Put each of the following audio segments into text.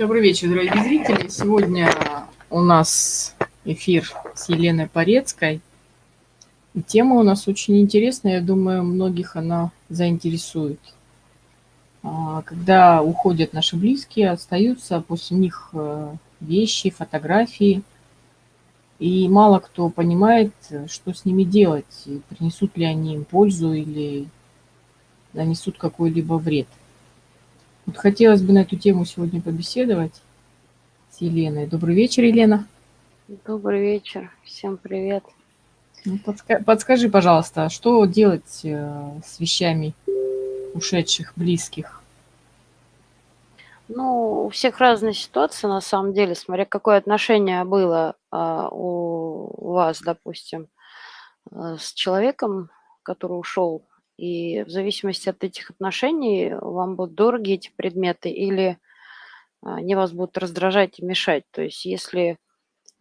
Добрый вечер, дорогие зрители. Сегодня у нас эфир с Еленой Порецкой. И тема у нас очень интересная, я думаю, многих она заинтересует. А, когда уходят наши близкие, остаются после них э, вещи, фотографии. И мало кто понимает, что с ними делать, принесут ли они им пользу или нанесут какой-либо вред. Вот хотелось бы на эту тему сегодня побеседовать с Еленой. Добрый вечер, Елена. Добрый вечер. Всем привет. Ну, подска подскажи, пожалуйста, что делать э, с вещами ушедших, близких? Ну, у всех разные ситуации, на самом деле, смотря какое отношение было а, у вас, допустим, э, с человеком, который ушел и в зависимости от этих отношений вам будут дороги эти предметы или а, они вас будут раздражать и мешать. То есть если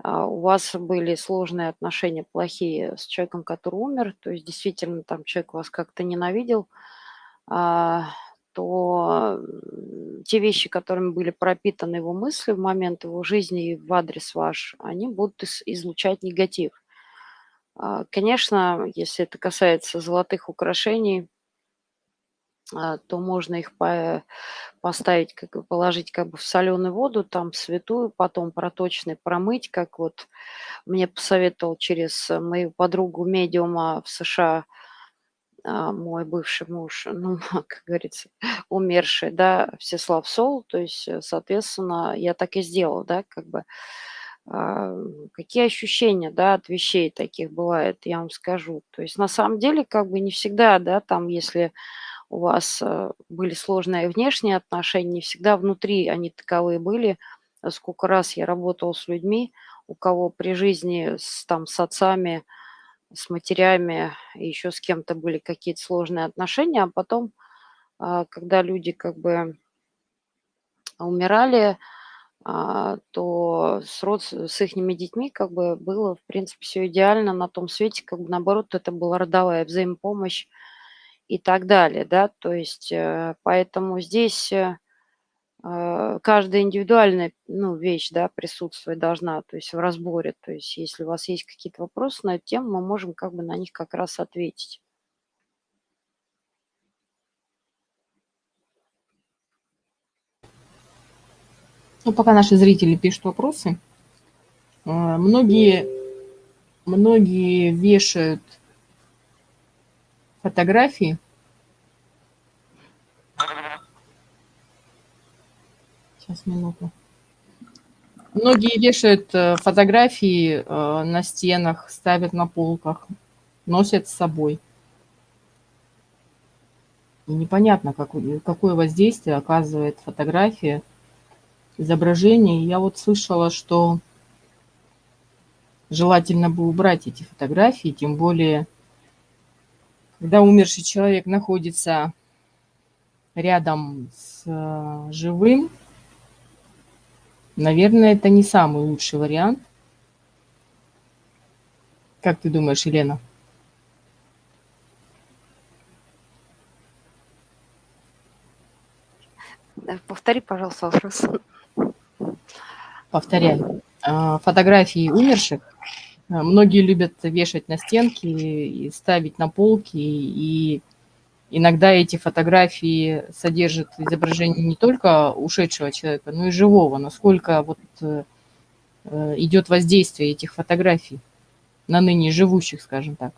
а, у вас были сложные отношения, плохие с человеком, который умер, то есть действительно там человек вас как-то ненавидел, а, то те вещи, которыми были пропитаны его мысли в момент его жизни и в адрес ваш, они будут излучать негатив. А, конечно, если это касается золотых украшений, а, то можно их поставить, как бы положить как бы в соленую воду, там святую, потом проточной промыть, как вот мне посоветовал через мою подругу медиума в США а, мой бывший муж, ну, как говорится, умерший, да, Всеслав Сол, то есть, соответственно, я так и сделала, да, как бы какие ощущения, да, от вещей таких бывает, я вам скажу. То есть на самом деле как бы не всегда, да, там, если у вас э, были сложные внешние отношения, не всегда внутри они таковые были. Сколько раз я работала с людьми, у кого при жизни с, там, с отцами, с матерями еще с кем-то были какие-то сложные отношения, а потом, а, когда люди как бы умирали, а, то с, род, с их детьми как бы было, в принципе, все идеально на том свете, как бы наоборот, это была родовая взаимопомощь и так далее, да, то есть э, поэтому здесь э, э, каждая индивидуальная ну, вещь, да, присутствовать должна, то есть в разборе, то есть если у вас есть какие-то вопросы на эту тему, мы можем как бы на них как раз ответить. Ну, пока наши зрители пишут вопросы. А, многие, многие вешают фотографии. Сейчас, минуту. Многие вешают э, фотографии э, на стенах, ставят на полках, носят с собой. И непонятно, какое воздействие оказывает фотография изображений. Я вот слышала, что желательно бы убрать эти фотографии, тем более, когда умерший человек находится рядом с э, живым, наверное, это не самый лучший вариант. Как ты думаешь, Елена? Повтори, пожалуйста, вопрос повторяю, а, фотографии умерших. А, многие любят вешать на стенки и ставить на полки, и иногда эти фотографии содержат изображение не только ушедшего человека, но и живого. Насколько вот э, э, идет воздействие этих фотографий на ныне живущих, скажем так.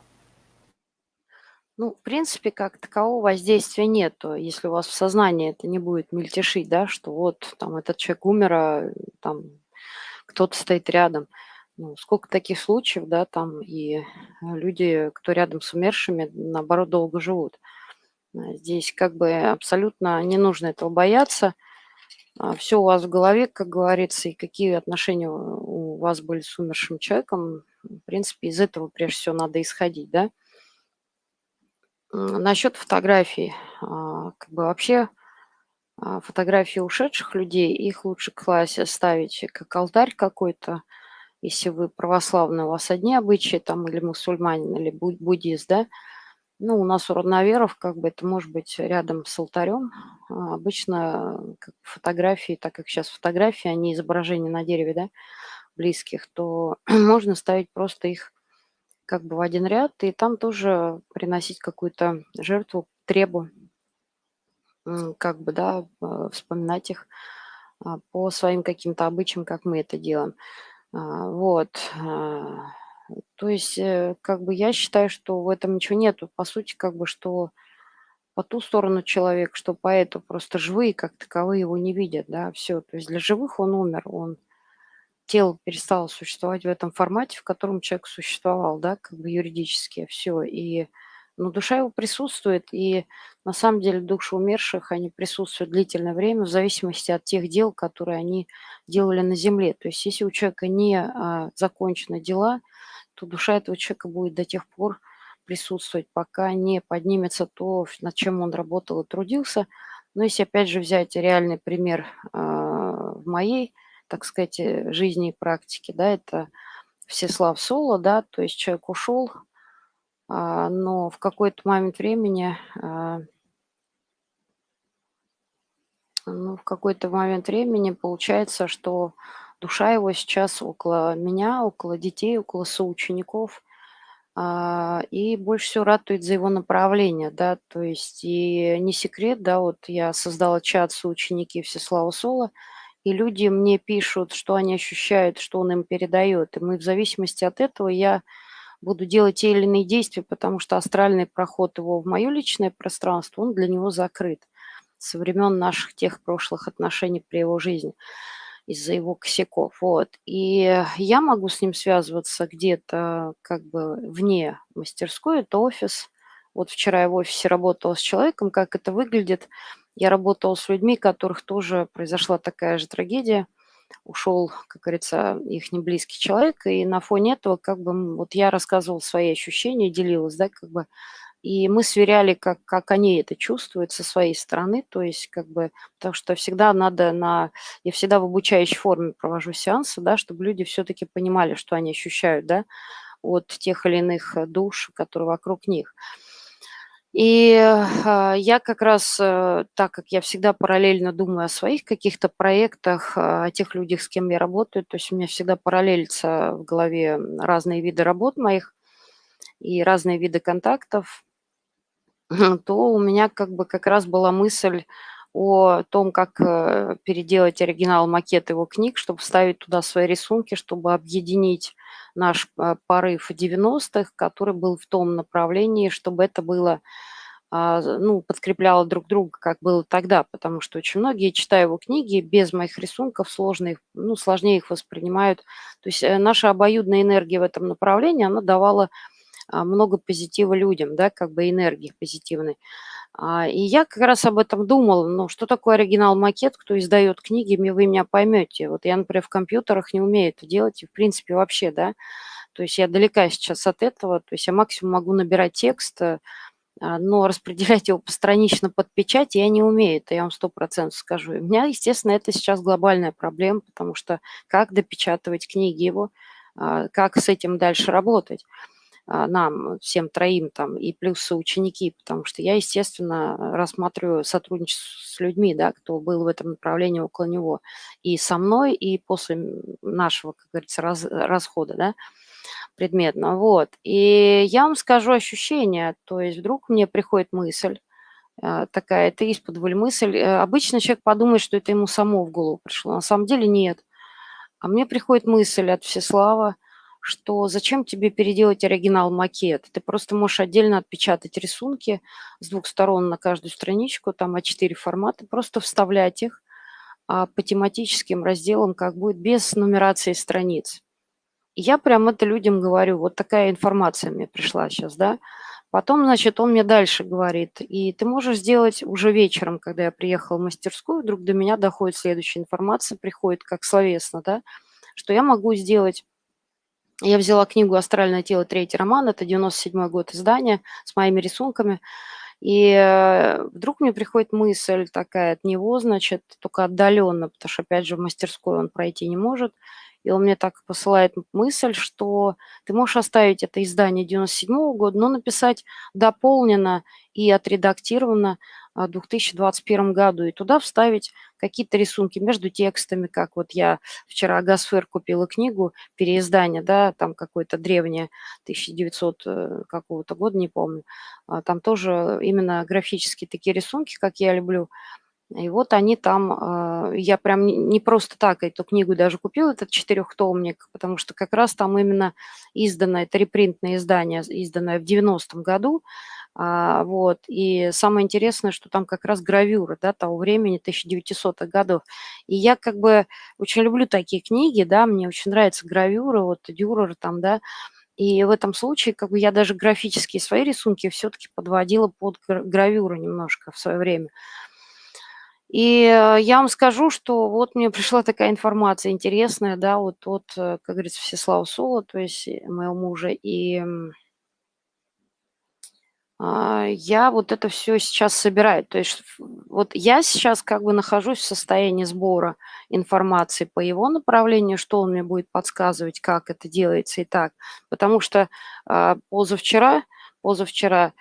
Ну, в принципе, как такового воздействия нет, если у вас в сознании это не будет мельтешить, да, что вот там этот человек умер, а там кто-то стоит рядом. Ну, сколько таких случаев, да, там и люди, кто рядом с умершими, наоборот, долго живут. А здесь как бы абсолютно не нужно этого бояться. А Все у вас в голове, как говорится, и какие отношения у вас были с умершим человеком, в принципе, из этого прежде всего надо исходить, да. Насчет фотографий, а, как бы вообще фотографии ушедших людей, их лучше класть, ставить как алтарь какой-то, если вы православный, у вас одни обычаи, там, или мусульманин, или буддист, да, Ну, у нас у родноверов как бы это может быть рядом с алтарем. А, обычно как фотографии, так как сейчас фотографии, они изображения на дереве, да, близких, то можно ставить просто их как бы в один ряд, и там тоже приносить какую-то жертву, требу, как бы, да, а, вспоминать их а, по своим каким-то обычаям, как мы это делаем. А, вот. То есть, э, как бы я считаю, что в этом ничего нету. По сути, как бы, что по ту сторону человек, что по эту просто живые как таковые его не видят, да, все. То есть для живых он умер, он тело перестало существовать в этом формате, в котором человек существовал, да, как бы юридически, все. И, ну, душа его присутствует, и на самом деле души умерших, они присутствуют длительное время в зависимости от тех дел, которые они делали на земле. То есть если у человека не а, закончены дела, то душа этого человека будет до тех пор присутствовать, пока не поднимется то, над чем он работал и трудился. Но если опять же взять реальный пример а, в моей так сказать, э, жизни и практики, да, это Всеслав Соло, да, то есть человек ушел, но в какой-то момент времени, а, ну, в какой-то момент времени получается, что душа его сейчас около меня, около детей, около соучеников, а, и больше всего ратует за его направление, да, то есть и не секрет, да, вот я создала чат соученики Всеслава Соло, и люди мне пишут, что они ощущают, что он им передает. И мы в зависимости от этого я буду делать те или иные действия, потому что астральный проход его в мое личное пространство, он для него закрыт со времен наших тех прошлых отношений при его жизни из-за его косяков. Вот. И я могу с ним связываться где-то как бы вне мастерской, это офис. Вот вчера я в офисе работала с человеком, как это выглядит – я работала с людьми, у которых тоже произошла такая же трагедия. Ушел, как говорится, их неблизкий человек, и на фоне этого как бы вот я рассказывала свои ощущения, делилась, да, как бы, и мы сверяли, как, как они это чувствуют со своей стороны, то есть как бы, потому что всегда надо на, я всегда в обучающей форме провожу сеансы, да, чтобы люди все-таки понимали, что они ощущают, да, от тех или иных душ, которые вокруг них. И а, я как раз, э, так как я всегда параллельно думаю о своих каких-то проектах, а, о тех людях, с кем я работаю, то есть у меня всегда параллелится в голове разные виды работ моих и разные виды контактов, то у меня как бы как раз была мысль о том, как э, переделать оригинал макет его книг, чтобы вставить туда свои рисунки, чтобы объединить наш э, порыв 90-х, который был в том направлении, чтобы это было а, ну, подкрепляло друг друга, как было тогда, потому что очень многие, читая его книги, без моих рисунков сложно ну, сложнее их воспринимают. То есть э, наша обоюдная энергия в этом направлении, она давала а, много позитива людям, да, как бы энергии позитивной. А, и я как раз об этом думала, ну, что такое оригинал-макет, кто издает книги, вы меня поймете. Вот я, например, в компьютерах не умею это делать, и в принципе вообще, да, то есть я далека сейчас от этого, то есть я максимум могу набирать текст, э, а, но распределять его постранично под печать я не умею, это я вам сто процентов скажу. И у меня, естественно, это сейчас глобальная проблема, потому что как допечатывать книги его, а, как с этим дальше работать. А, нам, всем троим там, и плюс ученики, потому что я, естественно, рассматриваю сотрудничество с людьми, да, кто был в этом направлении около него, и со мной, и после нашего, как говорится, раз, расхода, да, предметно, вот. И я вам скажу ощущение, то есть вдруг мне приходит мысль, а, такая, это из-под мысль. Э, обычно человек подумает, что это ему само в голову пришло. На самом деле нет. А мне приходит мысль от Всеслава, что зачем тебе переделать оригинал-макет? Ты просто можешь отдельно отпечатать рисунки с двух сторон на каждую страничку, там А4 форматы, просто вставлять их а, по тематическим разделам, как будет, без нумерации страниц. Я прям это людям говорю, вот такая информация мне пришла сейчас, да. Потом, значит, он мне дальше говорит, и ты можешь сделать уже вечером, когда я приехала в мастерскую, вдруг до меня доходит следующая информация, приходит как словесно, да, что я могу сделать я взяла книгу «Астральное тело. Третий роман». Это 97 год издания с моими рисунками. И э, вдруг мне приходит мысль такая от него, значит, только отдаленно, потому что, опять же, в мастерскую он пройти не может. и он мне так посылает мысль, что ты можешь оставить это издание 97 -го года, но написать дополнено и отредактировано 2021 году, и туда вставить какие-то рисунки между текстами, как вот я вчера Гасфер купила книгу, переиздание, да, там какое-то древнее, 1900 э, какого-то года, не помню, а там тоже именно графические такие рисунки, как я люблю, и вот они там, а, я прям не просто так эту книгу даже купила, этот четырехтомник, потому что как раз там именно издано, это репринтное издание, изданное в 90-м году, а, вот, и самое интересное, что там как раз гравюры, да, того времени, 1900-х годов. И я как бы очень люблю такие книги, да, мне очень нравятся гравюры, вот, Дюрер там, да, и в этом случае как бы я даже графические свои рисунки все-таки подводила под гравюру немножко в свое время. И э, я вам скажу, что вот мне пришла такая информация интересная, да, вот от, э, как говорится, Всеслава Сула, то есть моего мужа, и а, я вот это все сейчас собираю. То есть вот я сейчас как бы нахожусь в состоянии сбора информации по его направлению, что он мне будет подсказывать, как это делается и так. Потому что а, позавчера, позавчера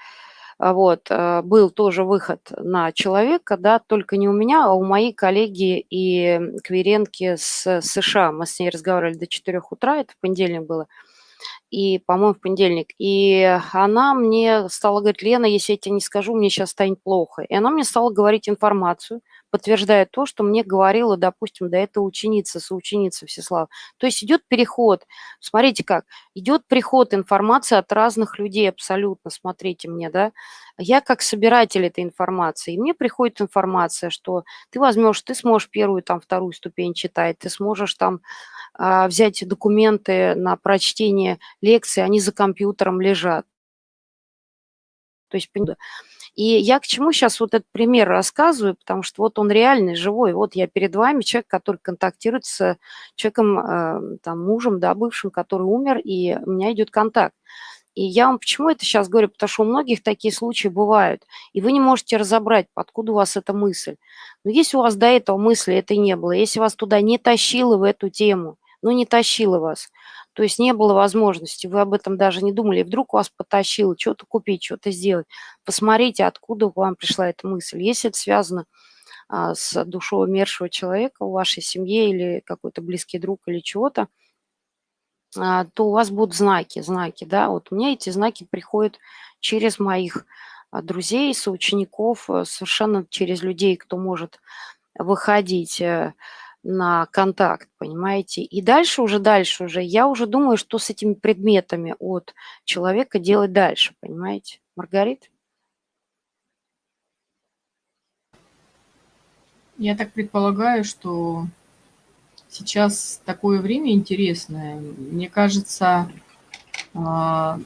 а, вот, был тоже выход на человека, да, только не у меня, а у моей коллеги и Кверенки с США. Мы с ней разговаривали до 4 утра, это в понедельник было и, по-моему, в понедельник. И она мне стала говорить, Лена, если я тебе не скажу, мне сейчас станет плохо. И она мне стала говорить информацию, подтверждая то, что мне говорила, допустим, до этого ученица, соученица Всеслава. То есть идет переход. Смотрите как. Идет приход информации от разных людей абсолютно. Смотрите мне, да. Я как собиратель этой информации. И мне приходит информация, что ты возьмешь, ты сможешь первую, там, вторую ступень читать, ты сможешь там а, взять документы на прочтение лекции, они за компьютером лежат. То есть, и я к чему сейчас вот этот пример рассказываю, потому что вот он реальный, живой. Вот я перед вами человек, который контактирует с человеком, э, там, мужем, да, бывшим, который умер, и у меня идет контакт. И я вам почему это сейчас говорю? Потому что у многих такие случаи бывают, и вы не можете разобрать, откуда у вас эта мысль. Но если у вас до этого мысли это не было, если вас туда не тащило в эту тему, ну не тащило вас, то есть не было возможности, вы об этом даже не думали, вдруг вас потащило что-то купить, что-то сделать. Посмотрите, откуда к вам пришла эта мысль. Если это связано а, с душой умершего человека в вашей семье или какой-то близкий друг или чего-то, а, то у вас будут знаки, знаки, да. Вот у меня эти знаки приходят через моих а, друзей, соучеников, э, совершенно через людей, кто может выходить э, на контакт, понимаете? И дальше уже, дальше уже, я уже думаю, что с этими предметами от человека делать дальше, понимаете? Маргарит? Я так предполагаю, что сейчас такое время интересное. Мне кажется, а,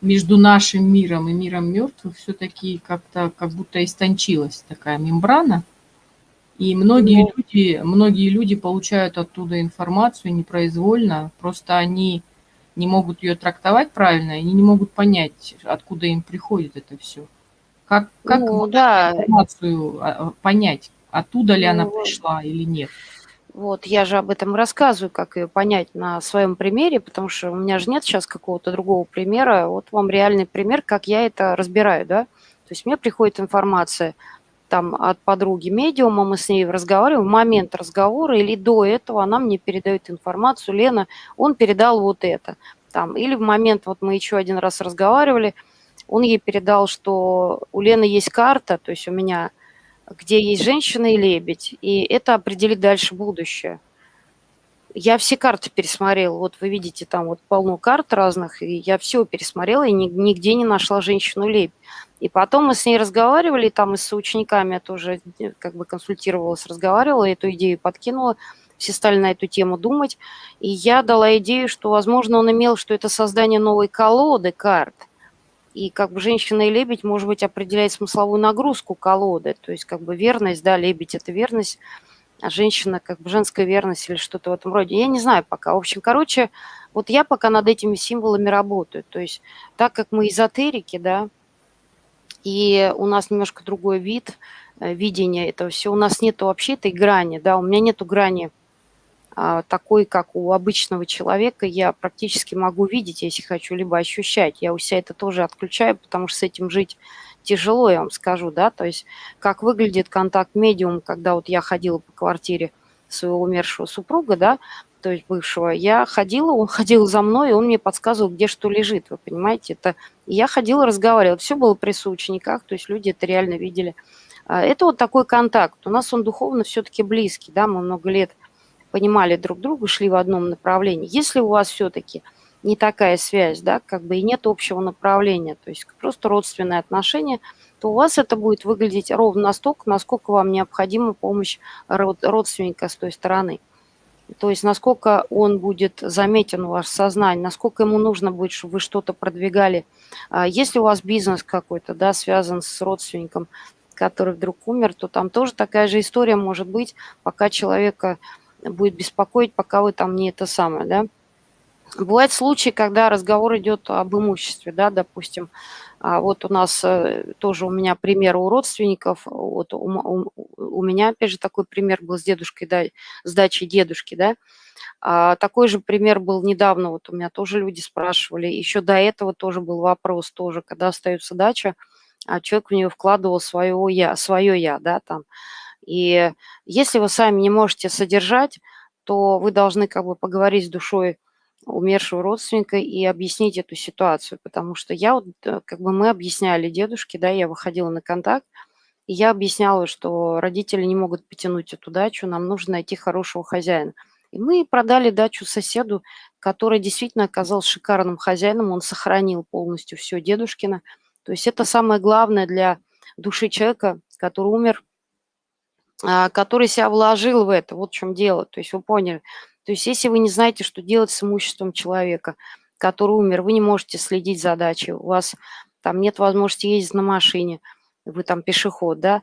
между нашим миром и миром мертвых все-таки как-то как будто истончилась такая мембрана – и многие ну люди, многие люди получают оттуда информацию непроизвольно, просто они не могут ее трактовать правильно, и не могут понять, откуда им приходит это все. Как, как ну, да. информацию а, понять, оттуда ли ну, она пришла или нет? Вот, я же об этом рассказываю, как ее понять на своем примере, потому что у меня же нет сейчас какого-то другого примера. Вот вам реальный пример, как я это разбираю, да. То есть мне приходит информация там от подруги медиума, мы с ней разговариваем, в момент разговора или до этого она мне передает информацию, Лена, он передал вот это. Там, или в момент, вот мы еще один раз разговаривали, он ей передал, что у Лены есть карта, то есть у меня, где есть женщина и лебедь, и это определит дальше будущее. Я все карты пересмотрела, вот вы видите, там вот полно карт разных, и я все пересмотрела, и нигде не нашла женщину-лебедь. И потом мы с ней разговаривали, там и с учениками я тоже э, как бы консультировалась, разговаривала, эту идею подкинула. Все стали на эту тему думать. И я дала идею, что, возможно, он имел, что это создание новой колоды карт. И как бы женщина и лебедь, может быть, определяет смысловую нагрузку колоды. То есть как бы верность, да, лебедь – это верность, а женщина как бы женская верность или что-то в этом роде. Я не знаю пока. В общем, короче, вот я пока над этими символами работаю. То есть так как мы эзотерики, да, и у нас немножко другой вид, э, видения этого всего. У нас нет вообще этой грани, да, у меня нету грани а, такой, как у обычного человека, я практически могу видеть, если хочу, либо ощущать. Я у себя это тоже отключаю, потому что с этим жить тяжело, я вам скажу, да, то есть как выглядит контакт медиум, когда вот я ходила по квартире своего умершего супруга, да, то есть бывшего, я ходила, он ходил за мной, и он мне подсказывал, где что лежит, вы понимаете, это я ходила, разговаривала, все было при соучениках, то есть люди это реально видели. А, это вот такой контакт, у нас он духовно все-таки близкий, да, мы много лет понимали друг друга, шли в одном направлении. Если у вас все-таки не такая связь, да, как бы и нет общего направления, то есть просто родственные отношения, то у вас это будет выглядеть ровно настолько, насколько вам необходима помощь родственника с той стороны. То есть насколько он будет заметен у вас в сознании, насколько ему нужно будет, чтобы вы что-то продвигали. А если у вас бизнес какой-то, да, связан с родственником, который вдруг умер, то там тоже такая же история может быть, пока человека будет беспокоить, пока вы там не это самое, да. Бывают случаи, когда разговор идет об имуществе, да, допустим. А вот у нас э, тоже у меня пример у родственников, вот у, у, у меня, опять же, такой пример был с дедушкой, да, с дачей дедушки, да. А такой же пример был недавно, вот у меня тоже люди спрашивали, еще до этого тоже был вопрос тоже, когда остается дача, а человек в нее вкладывал свое я, свое я, да, там. И если вы сами не можете содержать, то вы должны как бы поговорить с душой умершего родственника и объяснить эту ситуацию, потому что я э, как бы мы объясняли дедушке, да, я выходила на контакт, и я объясняла, что родители не могут потянуть эту дачу, нам нужно найти хорошего хозяина. И мы продали дачу соседу, который действительно оказался шикарным хозяином, он сохранил полностью все дедушкино. То есть это самое главное для души человека, который умер, а, который себя вложил в это. Вот в чем дело. То есть вы поняли. То есть если вы не знаете, что делать с имуществом человека, который умер, вы не можете следить за дачей, у вас там нет возможности ездить на машине, вы там пешеход, да,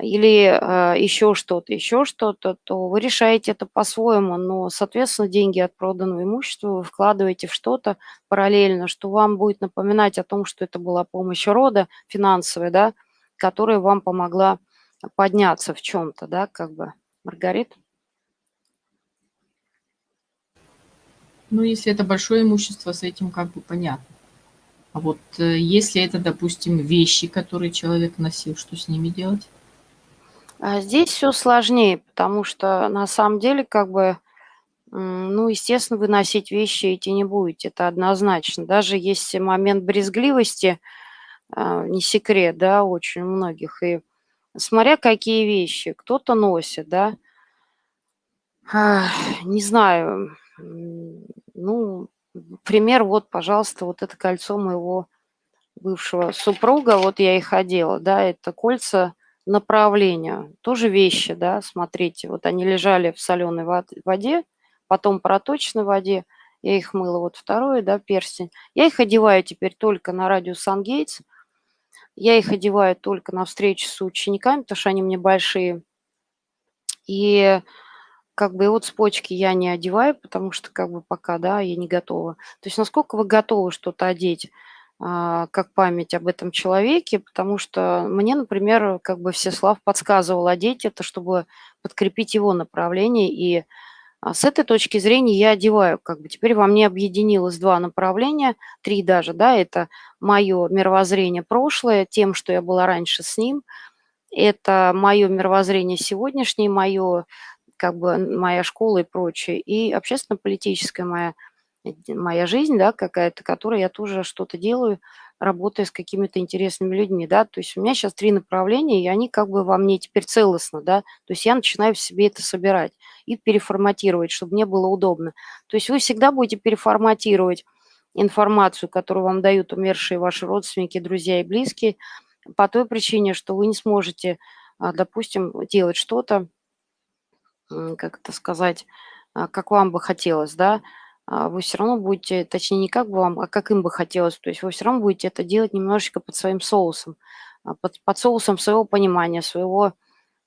или э, еще что-то, еще что-то, то вы решаете это по-своему, но, соответственно, деньги от проданного имущества вы вкладываете в что-то параллельно, что вам будет напоминать о том, что это была помощь рода финансовая, да, которая вам помогла подняться в чем-то, да, как бы. Маргарита? Ну, если это большое имущество, с этим как бы понятно. А вот э, если это, допустим, вещи, которые человек носил, что с ними делать? А здесь все сложнее, потому что на самом деле, как бы, ну, естественно, выносить вещи эти не будете, это однозначно. Даже есть момент брезгливости, а, не секрет, да, очень многих. И смотря какие вещи, кто-то носит, да, не знаю, ну, пример, вот, пожалуйста, вот это кольцо моего бывшего супруга, вот я и ходила, да, это кольца направления, тоже вещи, да, смотрите, вот они лежали в соленой воде, потом проточной воде, я их мыла, вот второе, да, перстень. Я их одеваю теперь только на радио Сан-Гейтс, я их одеваю только на встречи с учениками, потому что они мне большие. И как бы вот цепочки я не одеваю, потому что как бы пока, да, я не готова. То есть насколько вы готовы что-то одеть а, как память об этом человеке, потому что мне, например, как бы Всеслав подсказывал одеть это, чтобы подкрепить его направление, и а, с этой точки зрения я одеваю, как бы. Теперь во мне объединилось два направления, три даже, да, это мое мировоззрение прошлое, тем, что я была раньше с ним, это мое мировоззрение сегодняшнее, мое как бы моя школа и прочее, и общественно-политическая моя, моя жизнь, да, какая-то, которой я тоже что-то делаю, работая с какими-то интересными людьми, да, то есть у меня сейчас три направления, и они как бы во мне теперь целостно, да, то есть я начинаю в себе это собирать и переформатировать, чтобы мне было удобно. То есть вы всегда будете переформатировать информацию, которую вам дают умершие ваши родственники, друзья и близкие, по той причине, что вы не сможете, а, допустим, делать что-то, как это сказать, а, как вам бы хотелось, да, а, вы все равно будете, точнее, не как бы вам, а как им бы хотелось, то есть вы все равно будете это делать немножечко под своим соусом, а, под, под соусом своего понимания, своего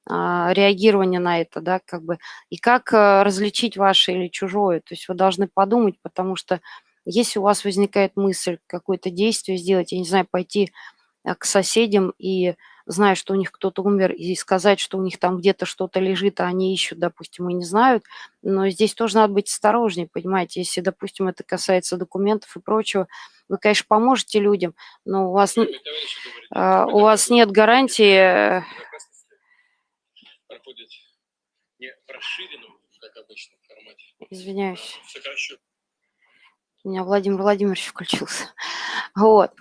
реагирования на это, да, как бы, и как различить ваше или чужое, то есть вы должны подумать, потому что если у вас возникает мысль какое-то действие сделать, я не знаю, пойти к соседям и зная, что у них кто-то умер, и сказать, что у них там где-то что-то лежит, а они ищут, допустим, и не знают. Но здесь тоже надо быть осторожнее, понимаете, если, допустим, это касается документов и прочего, вы, конечно, поможете людям, но у вас, а, у вас нет гарантии... Э, проходит не в расширенном, как обычно, формате. Извиняюсь. А Сокращу. У меня Владимир Владимирович включился. Вот.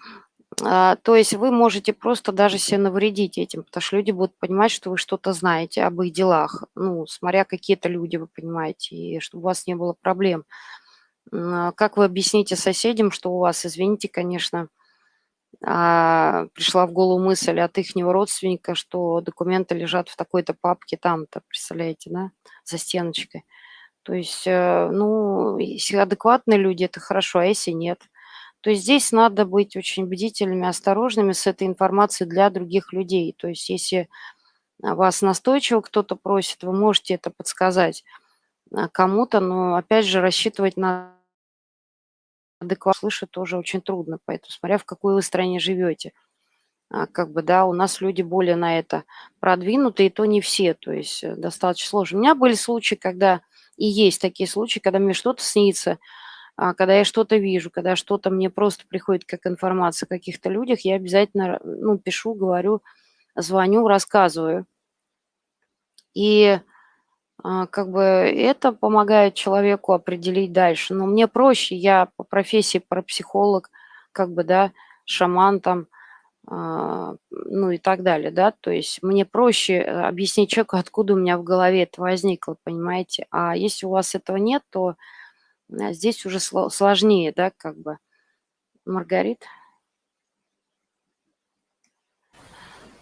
А, то есть вы можете просто даже себе навредить этим, потому что люди будут понимать, что вы что-то знаете об их делах, ну, смотря какие-то люди, вы понимаете, и чтобы у вас не было проблем. А как вы объясните соседям, что у вас, извините, конечно, а, пришла в голову мысль от их родственника, что документы лежат в такой-то папке там-то, представляете, да, за стеночкой. То есть, э, ну, если адекватные люди, это хорошо, а если нет – то есть здесь надо быть очень бдительными, осторожными с этой информацией для других людей. То есть если вас настойчиво кто-то просит, вы можете это подсказать а, кому-то, но опять же рассчитывать на адекват слышать тоже очень трудно, поэтому смотря в какой вы стране живете. А, как бы, да, у нас люди более на это продвинуты, и то не все, то есть э, достаточно сложно. У меня были случаи, когда, и есть такие случаи, когда мне что-то снится, а когда я что-то вижу, когда что-то мне просто приходит как информация о каких-то людях, я обязательно ну, пишу, говорю, звоню, рассказываю. И а, как бы это помогает человеку определить дальше. Но мне проще, я по профессии парапсихолог, как бы, да, шаман там, а, ну и так далее, да, то есть мне проще объяснить человеку, откуда у меня в голове это возникло, понимаете. А если у вас этого нет, то а здесь уже сложнее, да, как бы. Маргарит?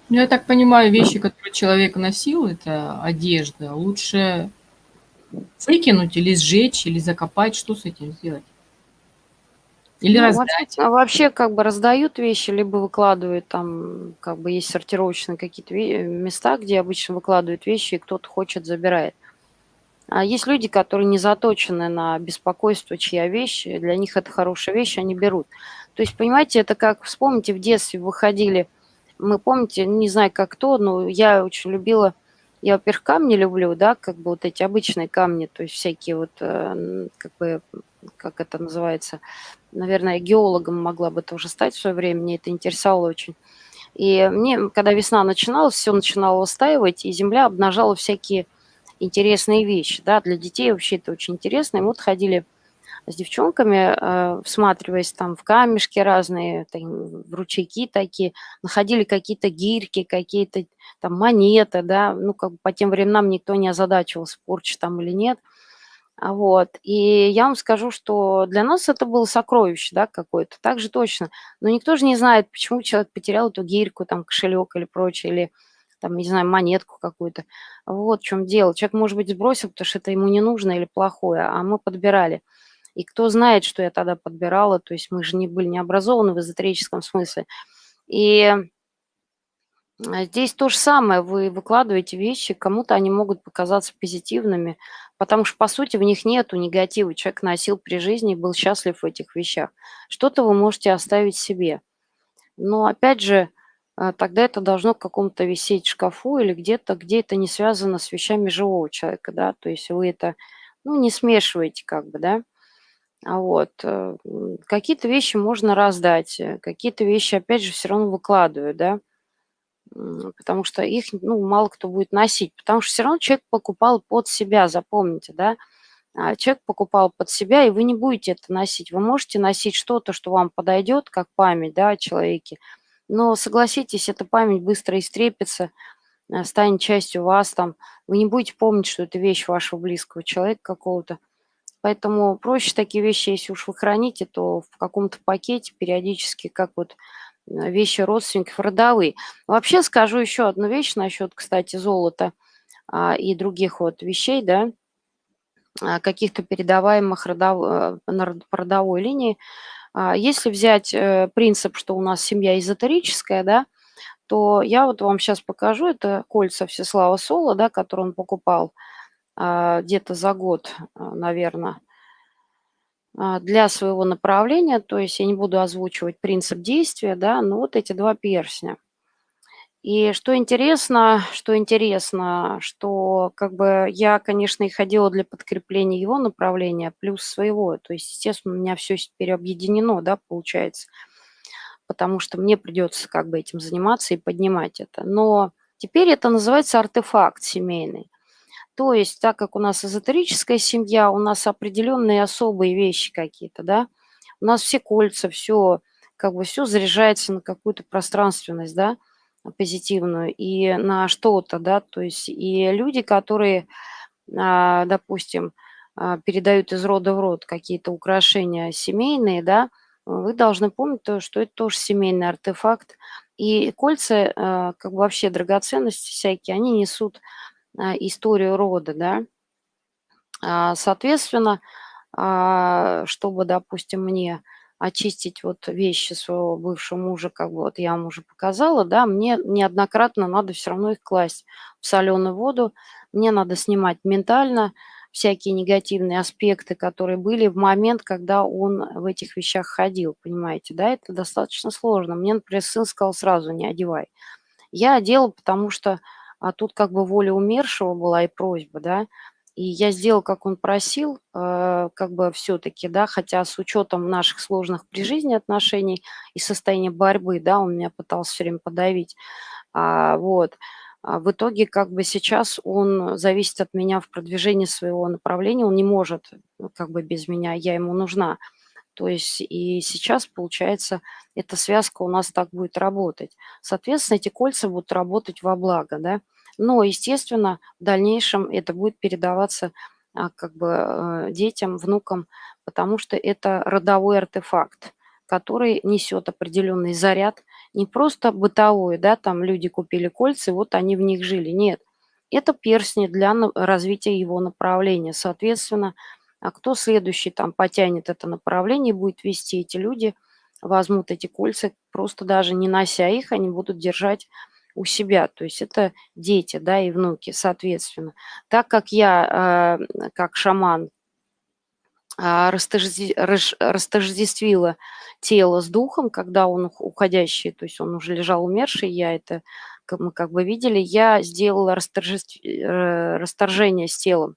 Ну, я так понимаю, вещи, которые человек носил, это одежда, лучше выкинуть или сжечь, или закопать, что с этим сделать? Или ну, раздать? Вообще, а вообще как бы раздают вещи, либо выкладывают там, как бы есть сортировочные какие-то места, где обычно выкладывают вещи, и кто-то хочет, забирает. А есть люди, которые не заточены на беспокойство, чья вещь, для них это хорошая вещь, они берут. То есть, понимаете, это как, вспомните, в детстве выходили, мы, помните, не знаю, как кто, но я очень любила, я, во-первых, камни люблю, да, как бы вот эти обычные камни, то есть всякие вот, э, как бы, как это называется, наверное, геологом могла бы тоже стать в свое время, мне это интересовало очень. И мне, когда весна начиналась, все начинало устаивать, и земля обнажала всякие интересные вещи. Да? Для детей вообще это очень интересно. И вот ходили с девчонками, э, всматриваясь там в камешки разные, там, в ручейки такие, находили какие-то гирьки, какие-то там монеты, да, ну, как бы по тем временам никто не озадачивался, порча там или нет. А вот. И я вам скажу, что для нас это было сокровище, да, какое-то, так же точно. Но никто же не знает, почему человек потерял эту гирьку, там, кошелек или прочее, или там, не знаю, монетку какую-то. Вот в чем дело. Человек, может быть, сбросил, потому что это ему не нужно или плохое, а мы подбирали. И кто знает, что я тогда подбирала, то есть мы же не были не образованы в эзотерическом смысле. И а, здесь то же самое, вы выкладываете вещи, кому-то они могут показаться позитивными, потому что, по сути, в них нету негатива. Человек носил при жизни и был счастлив в этих вещах. Что-то вы можете оставить себе. Но, опять же, тогда это должно в каком-то висеть шкафу или где-то, где это не связано с вещами живого человека, да, то есть вы это, ну, не смешиваете как бы, да. А вот, э, какие-то вещи можно раздать, э, какие-то вещи, опять же, все равно выкладываю, да, потому что их, ну, мало кто будет носить, потому что все равно человек покупал под себя, запомните, да, а человек покупал под себя, и вы не будете это носить. Вы можете носить что-то, что вам подойдет, как память, да, о человеке, но согласитесь, эта память быстро истрепится, э, станет частью вас там. Вы не будете помнить, что это вещь вашего близкого человека какого-то. Поэтому проще такие вещи, если уж вы храните, то в каком-то пакете периодически, как вот э, вещи родственников родовые. Вообще скажу еще одну вещь насчет, кстати, золота а, и других вот вещей, да, а, каких-то передаваемых родов... Э, по родовой линии. А если взять э, принцип, что у нас семья эзотерическая, да, то я вот вам сейчас покажу, это кольца Всеслава Сола, да, которые он покупал а, где-то за год, а, наверное, для своего направления, то есть я не буду озвучивать принцип действия, да, но вот эти два перстня. И что интересно, что интересно, что как бы я, конечно, и ходила для подкрепления его направления, плюс своего. То есть, естественно, у меня все теперь объединено, да, получается, потому что мне придется как бы этим заниматься и поднимать это. Но теперь это называется артефакт семейный. То есть, так как у нас эзотерическая семья, у нас определенные особые вещи какие-то, да, у нас все кольца, все, как бы все заряжается на какую-то пространственность, да, позитивную и на что-то, да, то есть и люди, которые, а, допустим, а, передают из рода в род какие-то украшения семейные, да, вы должны помнить, то, что это тоже семейный артефакт. И кольца, а, как бы вообще драгоценности всякие, они несут историю рода, да. Соответственно, чтобы, допустим, мне очистить вот вещи своего бывшего мужа, как бы вот я вам уже показала, да, мне неоднократно надо все равно их класть в соленую воду, мне надо снимать ментально всякие негативные аспекты, которые были в момент, когда он в этих вещах ходил, понимаете, да, это достаточно сложно. Мне, например, сын сказал сразу, не одевай. Я одела, потому что а тут как бы воля умершего была и просьба, да, и я сделал, как он просил, э, как бы все-таки, да, хотя с учетом наших сложных при жизни отношений и состояния борьбы, да, он меня пытался все время подавить, а, вот. А в итоге как бы сейчас он зависит от меня в продвижении своего направления, он не может ну, как бы без меня, я ему нужна. То есть и сейчас, получается, эта связка у нас так будет работать. Соответственно, эти кольца будут работать во благо, да. Но, естественно, в дальнейшем это будет передаваться а, как бы э, детям, внукам, потому что это родовой артефакт, который несет определенный заряд, не просто бытовой, да, там люди купили кольца, вот они в них жили. Нет, это перстни для развития его направления. Соответственно, а кто следующий там потянет это направление, будет вести эти люди, возьмут эти кольца, просто даже не нося их, они будут держать у себя, то есть это дети, да, и внуки, соответственно. Так как я, э, как шаман, а, растождествила тело с духом, когда он уходящий, то есть он уже лежал умерший, я это, мы как бы видели, я сделала э, расторжение с телом,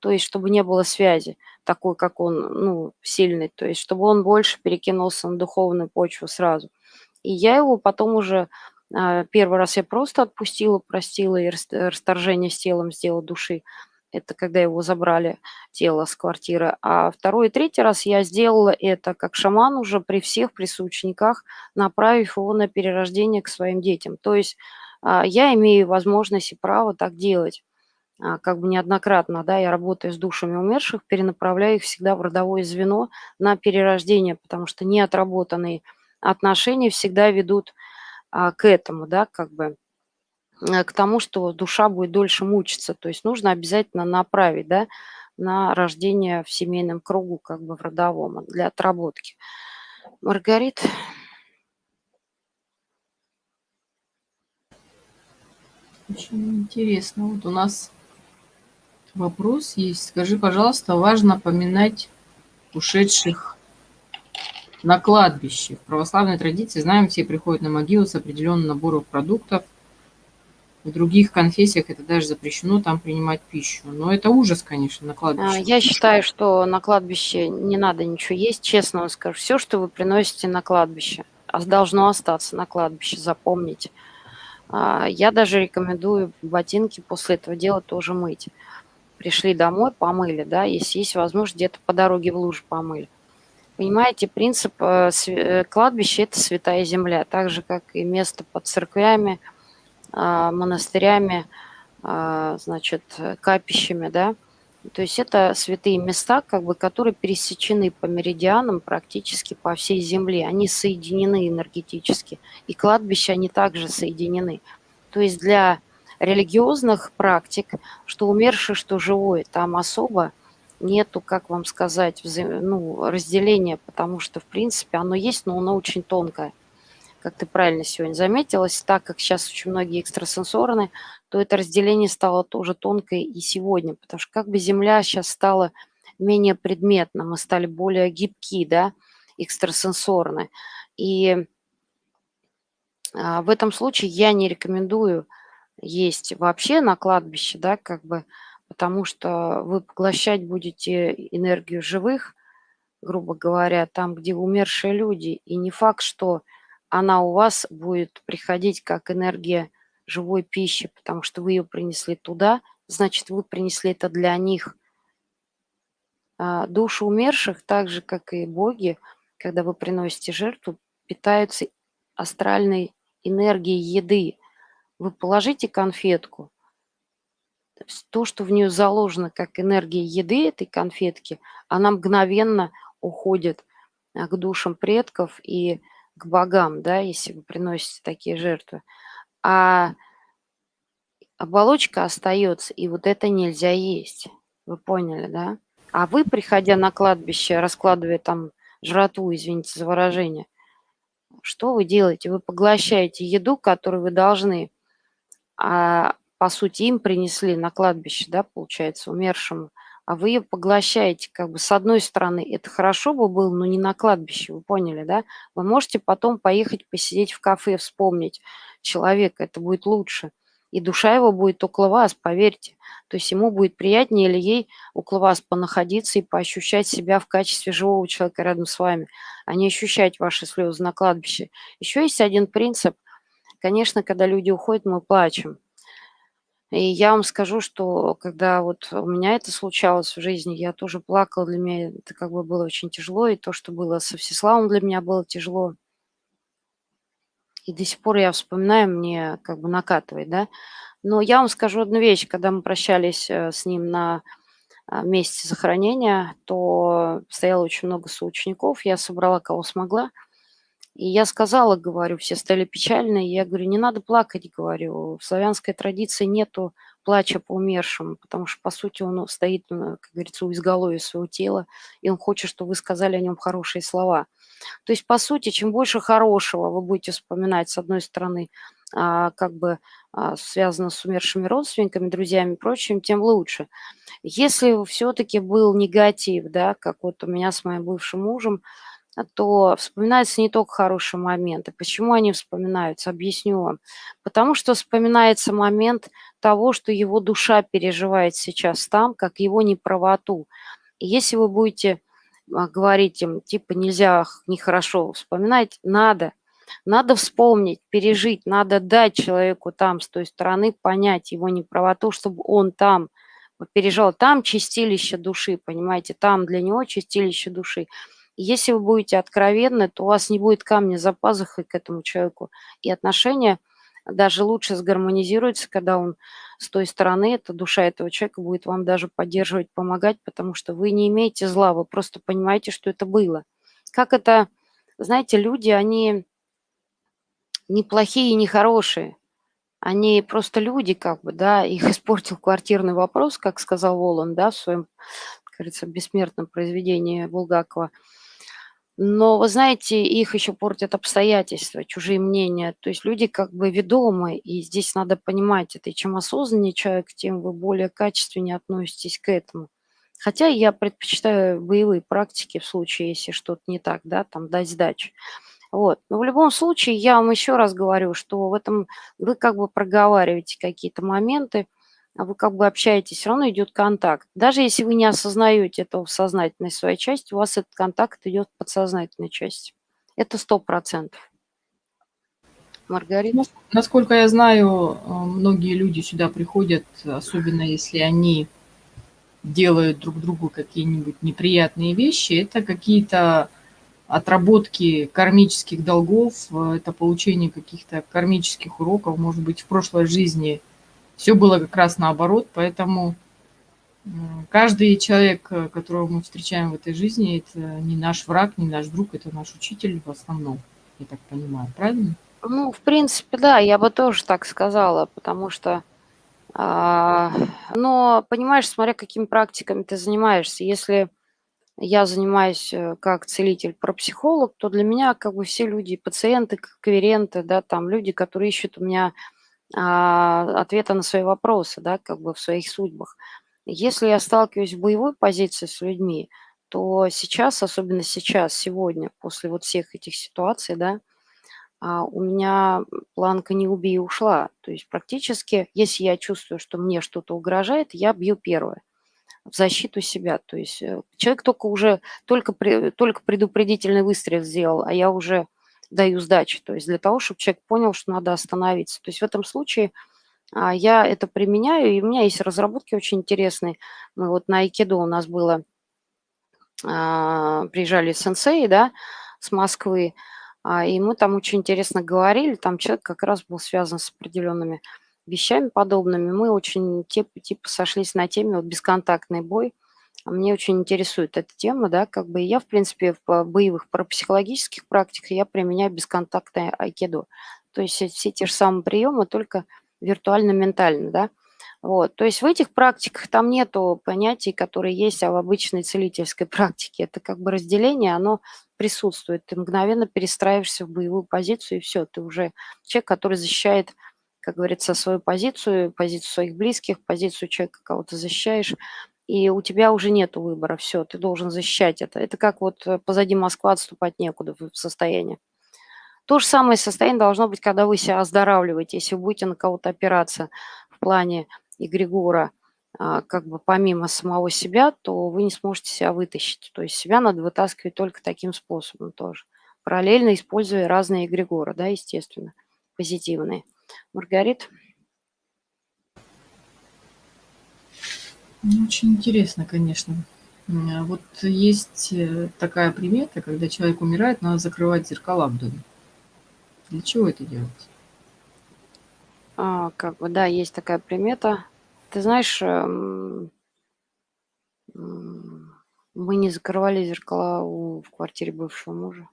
то есть чтобы не было связи такой, как он, ну, сильный, то есть чтобы он больше перекинулся на духовную почву сразу. И я его потом уже первый раз я просто отпустила, простила и расторжение с телом сделала души. Это когда его забрали, тело с квартиры. А второй и третий раз я сделала это как шаман уже при всех, при направив его на перерождение к своим детям. То есть а, я имею возможность и право так делать. А, как бы неоднократно, да, я работаю с душами умерших, перенаправляю их всегда в родовое звено на перерождение, потому что неотработанные отношения всегда ведут а, к этому, да, как бы, э, к тому, что душа будет дольше мучиться. То есть нужно обязательно направить, да, на рождение в семейном кругу, как бы в родовом, для отработки. Маргарит. Очень интересно. Вот у нас вопрос есть. Скажи, пожалуйста, важно поминать ушедших на кладбище. В православной традиции, знаем, все приходят на могилу с определенным набором продуктов. В других конфессиях это даже запрещено там принимать пищу. Но это ужас, конечно, на кладбище. А, я считаю, что на кладбище не надо ничего есть. Честно вам скажу, все, что вы приносите на кладбище, а должно остаться на кладбище, запомните. А, я даже рекомендую ботинки после этого дела тоже мыть. Пришли домой, помыли, да, если есть возможность, где-то по дороге в лужу помыли. Понимаете, принцип э, э, кладбища – это святая земля, так же, как и место под церквями, а, монастырями, а, значит, капищами, да. То есть это святые места, как бы, которые пересечены по меридианам практически по всей земле. Они соединены энергетически. И кладбища, они также соединены. То есть для религиозных практик, что умерший, что живой, там особо – нету, как вам сказать, взаим... ну, разделения, потому что, в принципе, оно есть, но оно очень тонкое. Как ты правильно сегодня заметилась, так как сейчас очень многие экстрасенсорны, то это разделение стало тоже тонкое и сегодня, потому что как бы Земля сейчас стала менее предметна, мы стали более гибки, да, экстрасенсорны. И А, в этом случае я не рекомендую есть вообще на кладбище, да, как бы, потому что вы поглощать будете энергию живых, грубо говоря, там, где умершие люди. И не факт, что она у вас будет приходить как энергия живой пищи, потому что вы ее принесли туда, значит, вы принесли это для них. А души умерших, так же, как и боги, когда вы приносите жертву, питаются астральной энергией еды. Вы положите конфетку, то, что в нее заложено как энергия еды этой конфетки, она мгновенно уходит а, к душам предков и к богам, да, если вы приносите такие жертвы. А оболочка остается, и вот это нельзя есть. Вы поняли, да? А вы, приходя на кладбище, раскладывая там жратву, извините за выражение, что вы делаете? Вы поглощаете еду, которую вы должны, а по сути им принесли на кладбище, да, получается, умершему, а вы ее поглощаете, как бы, с одной стороны, это хорошо бы было, но не на кладбище, вы поняли, да? Вы можете потом поехать посидеть в кафе, вспомнить человека, это будет лучше. И душа его будет около вас, поверьте. То есть ему будет приятнее или ей около вас понаходиться и поощущать себя в качестве живого человека рядом с вами, а не ощущать ваши слезы на кладбище. Еще есть один принцип. Конечно, когда люди уходят, мы плачем. И я вам скажу, что когда вот у меня это случалось в жизни, я тоже плакала, для меня это как бы было очень тяжело, и то, что было со Всеславом, для меня было тяжело. И до сих пор я вспоминаю, мне как бы накатывает, да. Но я вам скажу одну вещь, когда мы прощались э, с ним на а, месте захоронения, то стояло очень много соучеников, я собрала кого смогла – и я сказала, говорю, все стали печальны. Я говорю, не надо плакать, говорю. В славянской традиции нету плача по умершему, потому что, по сути, он стоит, как говорится, у изголовья своего тела, и он хочет, чтобы вы сказали о нем хорошие слова. То есть, по сути, чем больше хорошего вы будете вспоминать, с одной стороны, а, как бы а, связано с умершими родственниками, друзьями и прочим, тем лучше. Если все-таки был негатив, да, как вот у меня с моим бывшим мужем, то вспоминаются не только хорошие моменты. Почему они вспоминаются? Объясню вам. Потому что вспоминается момент того, что его душа переживает сейчас там, как его неправоту. Если вы будете а, говорить им, типа, нельзя, нехорошо вспоминать, надо. Надо вспомнить, пережить, надо дать человеку там, с той стороны, понять его неправоту, чтобы он там пережил. Там чистилище души, понимаете, там для него чистилище души. Если вы будете откровенны, то у вас не будет камня за пазухой к этому человеку. И отношения даже лучше сгармонизируются, когда он с той стороны, эта душа этого человека будет вам даже поддерживать, помогать, потому что вы не имеете зла, вы просто понимаете, что это было. Как это, знаете, люди, они не плохие и не хорошие. Они просто люди, как бы, да, их испортил квартирный вопрос, как сказал Волан, да, в своем, говорится, бессмертном произведении Булгакова – но, вы знаете, их еще портят обстоятельства, чужие мнения. То есть люди как бы ведомы, и здесь надо понимать это. И чем осознаннее человек, тем вы более качественнее относитесь к этому. Хотя я предпочитаю боевые практики в случае, если что-то не так, да, там дать сдачу. Вот. Но в любом случае, я вам еще раз говорю, что в этом вы как бы проговариваете какие-то моменты, вы как бы общаетесь, все равно идет контакт. Даже если вы не осознаете этого в сознательной своей части, у вас этот контакт идет в подсознательной части. Это сто процентов. Маргарита? Насколько я знаю, э, многие люди сюда приходят, особенно если они делают друг другу какие-нибудь неприятные вещи. Это какие-то отработки кармических долгов, э, это получение каких-то кармических уроков, может быть, в прошлой жизни – все было как раз наоборот, поэтому каждый человек, э, которого мы встречаем в этой жизни, это не наш враг, не наш друг, это наш учитель в основном, я так понимаю, правильно? Ну, в принципе, да, я бы тоже так сказала, потому что, а, но, понимаешь, смотря какими практиками ты занимаешься, если я занимаюсь э, как целитель-пропсихолог, то для меня как бы все люди, пациенты, клиенты, да, там люди, которые ищут у меня ответа на свои вопросы, да, как бы в своих судьбах. Если я сталкиваюсь в боевой позиции с людьми, то сейчас, особенно сейчас, сегодня, после вот всех этих ситуаций, да, а у меня планка «не убей» ушла. То есть практически, если я чувствую, что мне что-то угрожает, я бью первое в защиту себя. То есть э, человек только уже, только, только предупредительный выстрел сделал, а я уже даю сдачи. То есть для того, чтобы человек понял, что надо остановиться. То есть в этом случае а, я это применяю, и у меня есть разработки очень интересные. Мы вот на Айкидо у нас было, а, приезжали сенсеи, да, с Москвы, а, и мы там очень интересно говорили, там человек как раз был связан с определенными вещами подобными. Мы очень типа, типа сошлись на теме вот бесконтактный бой. А мне очень интересует эта тема, да, как бы я, в принципе, в боевых парапсихологических практиках я применяю бесконтактное айкидо. То есть все те же самые приемы, только виртуально-ментально, да. Вот, то есть в этих практиках там нету понятий, которые есть а в обычной целительской практике. Это как бы разделение, оно присутствует. Ты мгновенно перестраиваешься в боевую позицию, и все, ты уже человек, который защищает, как говорится, свою позицию, позицию своих близких, позицию человека, кого ты защищаешь, и у тебя уже нет выбора, все, ты должен защищать это. Это как вот э, позади Москвы отступать некуда в состоянии. То же самое состояние должно быть, когда вы себя оздоравливаете, если вы будете на кого-то опираться в плане эгрегора, а, как бы помимо самого себя, то вы не сможете себя вытащить. То есть себя надо вытаскивать только таким способом тоже. Параллельно используя разные эгрегоры, да, естественно, позитивные. Маргарит? Очень интересно, конечно. А вот есть э, такая примета, когда человек умирает, надо закрывать зеркала в доме. Для чего это делать? А, как бы, да, есть такая примета. Ты знаешь, эм, мы не закрывали зеркала у, в квартире бывшего мужа.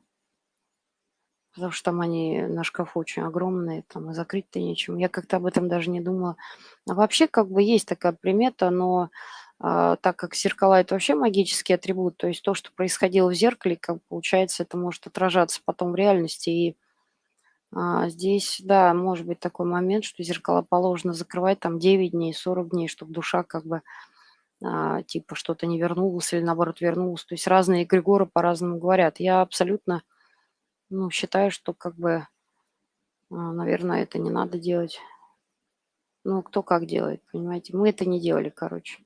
Потому что там они на шкафу очень огромные, там и закрыть-то нечем. Я как-то об этом даже не думала. А вообще, как бы, есть такая примета, но а, так как зеркала– это вообще магический атрибут, то есть то, что происходило в зеркале, как получается, это может отражаться потом в реальности. И а, здесь, да, может быть такой момент, что зеркала положено закрывать там 9 дней, 40 дней, чтобы душа как бы а, типа что-то не вернулось или наоборот вернулось. То есть разные эгрегоры по-разному говорят. Я абсолютно ну, считаю, что как бы, а, наверное, это не надо делать. Ну, кто как делает, понимаете. Мы это не делали, короче.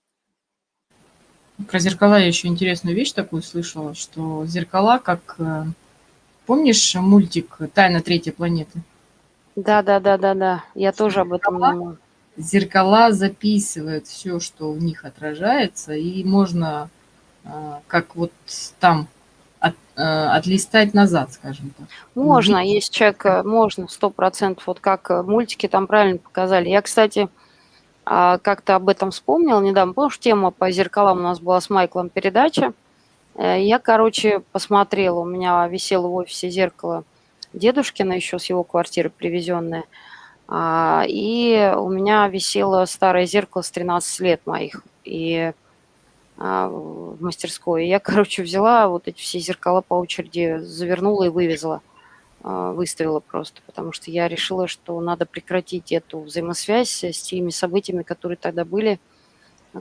Про зеркала я еще интересную вещь такую слышала, что зеркала как э, Помнишь мультик «Тайна третьей планеты»? Да, да, да, да, да. Я тоже об этом думала. Зеркала записывают все, что в них отражается, и можно а, как вот там отлистать назад, скажем так. Можно, Увидеть. есть человек, э, можно, сто процентов, вот как э, мультики там правильно показали. Я, кстати, а, как-то об этом вспомнил недавно. Помнишь, тема по зеркалам у нас была с Майклом передача? Э, я, короче, посмотрела, у меня висело в офисе зеркало дедушкина еще с его квартиры привезенное. А, и у меня висело старое зеркало с 13 лет моих и в мастерской. Я, короче, взяла вот эти все зеркала по очереди, завернула и вывезла, а, выставила просто, потому что я решила, что надо прекратить эту взаимосвязь с теми событиями, которые тогда были,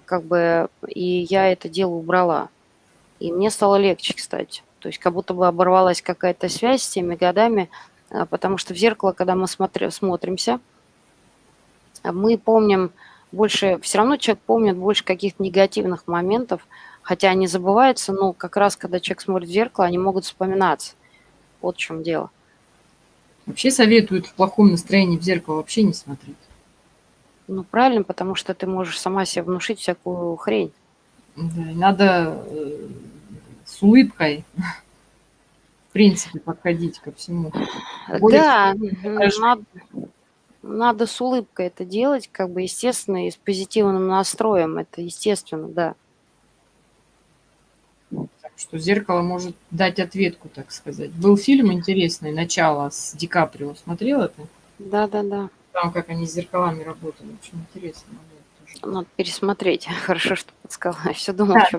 как бы, и я это дело убрала. И мне стало легче, кстати. То есть как будто бы оборвалась какая-то связь с теми годами, а, потому что в зеркало, когда мы смотри, смотримся, мы помним больше, все равно человек помнит больше каких-то негативных моментов, хотя они забываются, но как раз, когда человек смотрит в зеркало, они могут вспоминаться. Вот в чем дело. Вообще советуют в плохом настроении в зеркало вообще не смотреть. Ну, правильно, потому что ты можешь сама себе внушить всякую хрень. Да, надо э, с улыбкой, в принципе, подходить ко всему. Более да, надо, надо с улыбкой это делать, как бы естественно, и с позитивным настроем. Это естественно, да. Так что зеркало может дать ответку, так сказать. Был фильм интересный, начало с Ди Каприо. Смотрел это? Да, да, да. Там, как они с зеркалами работали. Очень интересно. Надо пересмотреть. Хорошо, что подсказала. Я все думала, да, что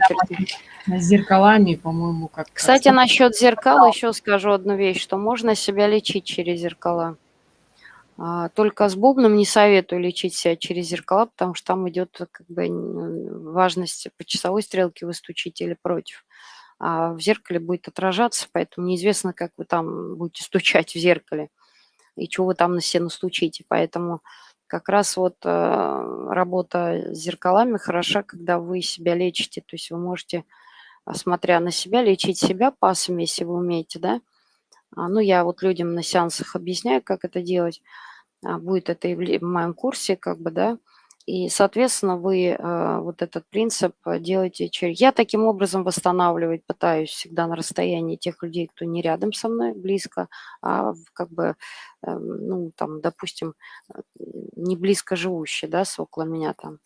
да, С зеркалами, по-моему, как... Кстати, насчет зеркал еще скажу одну вещь, что можно себя лечить через зеркала. А, только с бубном не советую лечить себя через зеркала, потому что там идет как бы важность по часовой стрелке вы стучите или против. А в зеркале будет отражаться, поэтому неизвестно, как вы там будете стучать в зеркале. и чего вы там на себя настучите. Поэтому как раз вот э, работа с зеркалами хороша, когда вы себя лечите. То есть вы можете, а, смотря на себя, лечить себя пасами, если вы умеете, да. А, ну, я вот людям на сеансах объясняю, как это делать. А, будет это и в моем курсе, как бы, да. И, соответственно, вы э, вот этот принцип делаете через... Я таким образом восстанавливать пытаюсь всегда на расстоянии тех людей, кто не рядом со мной, близко, а как бы, э, ну, там, допустим, э, не близко живущие, да, около меня там.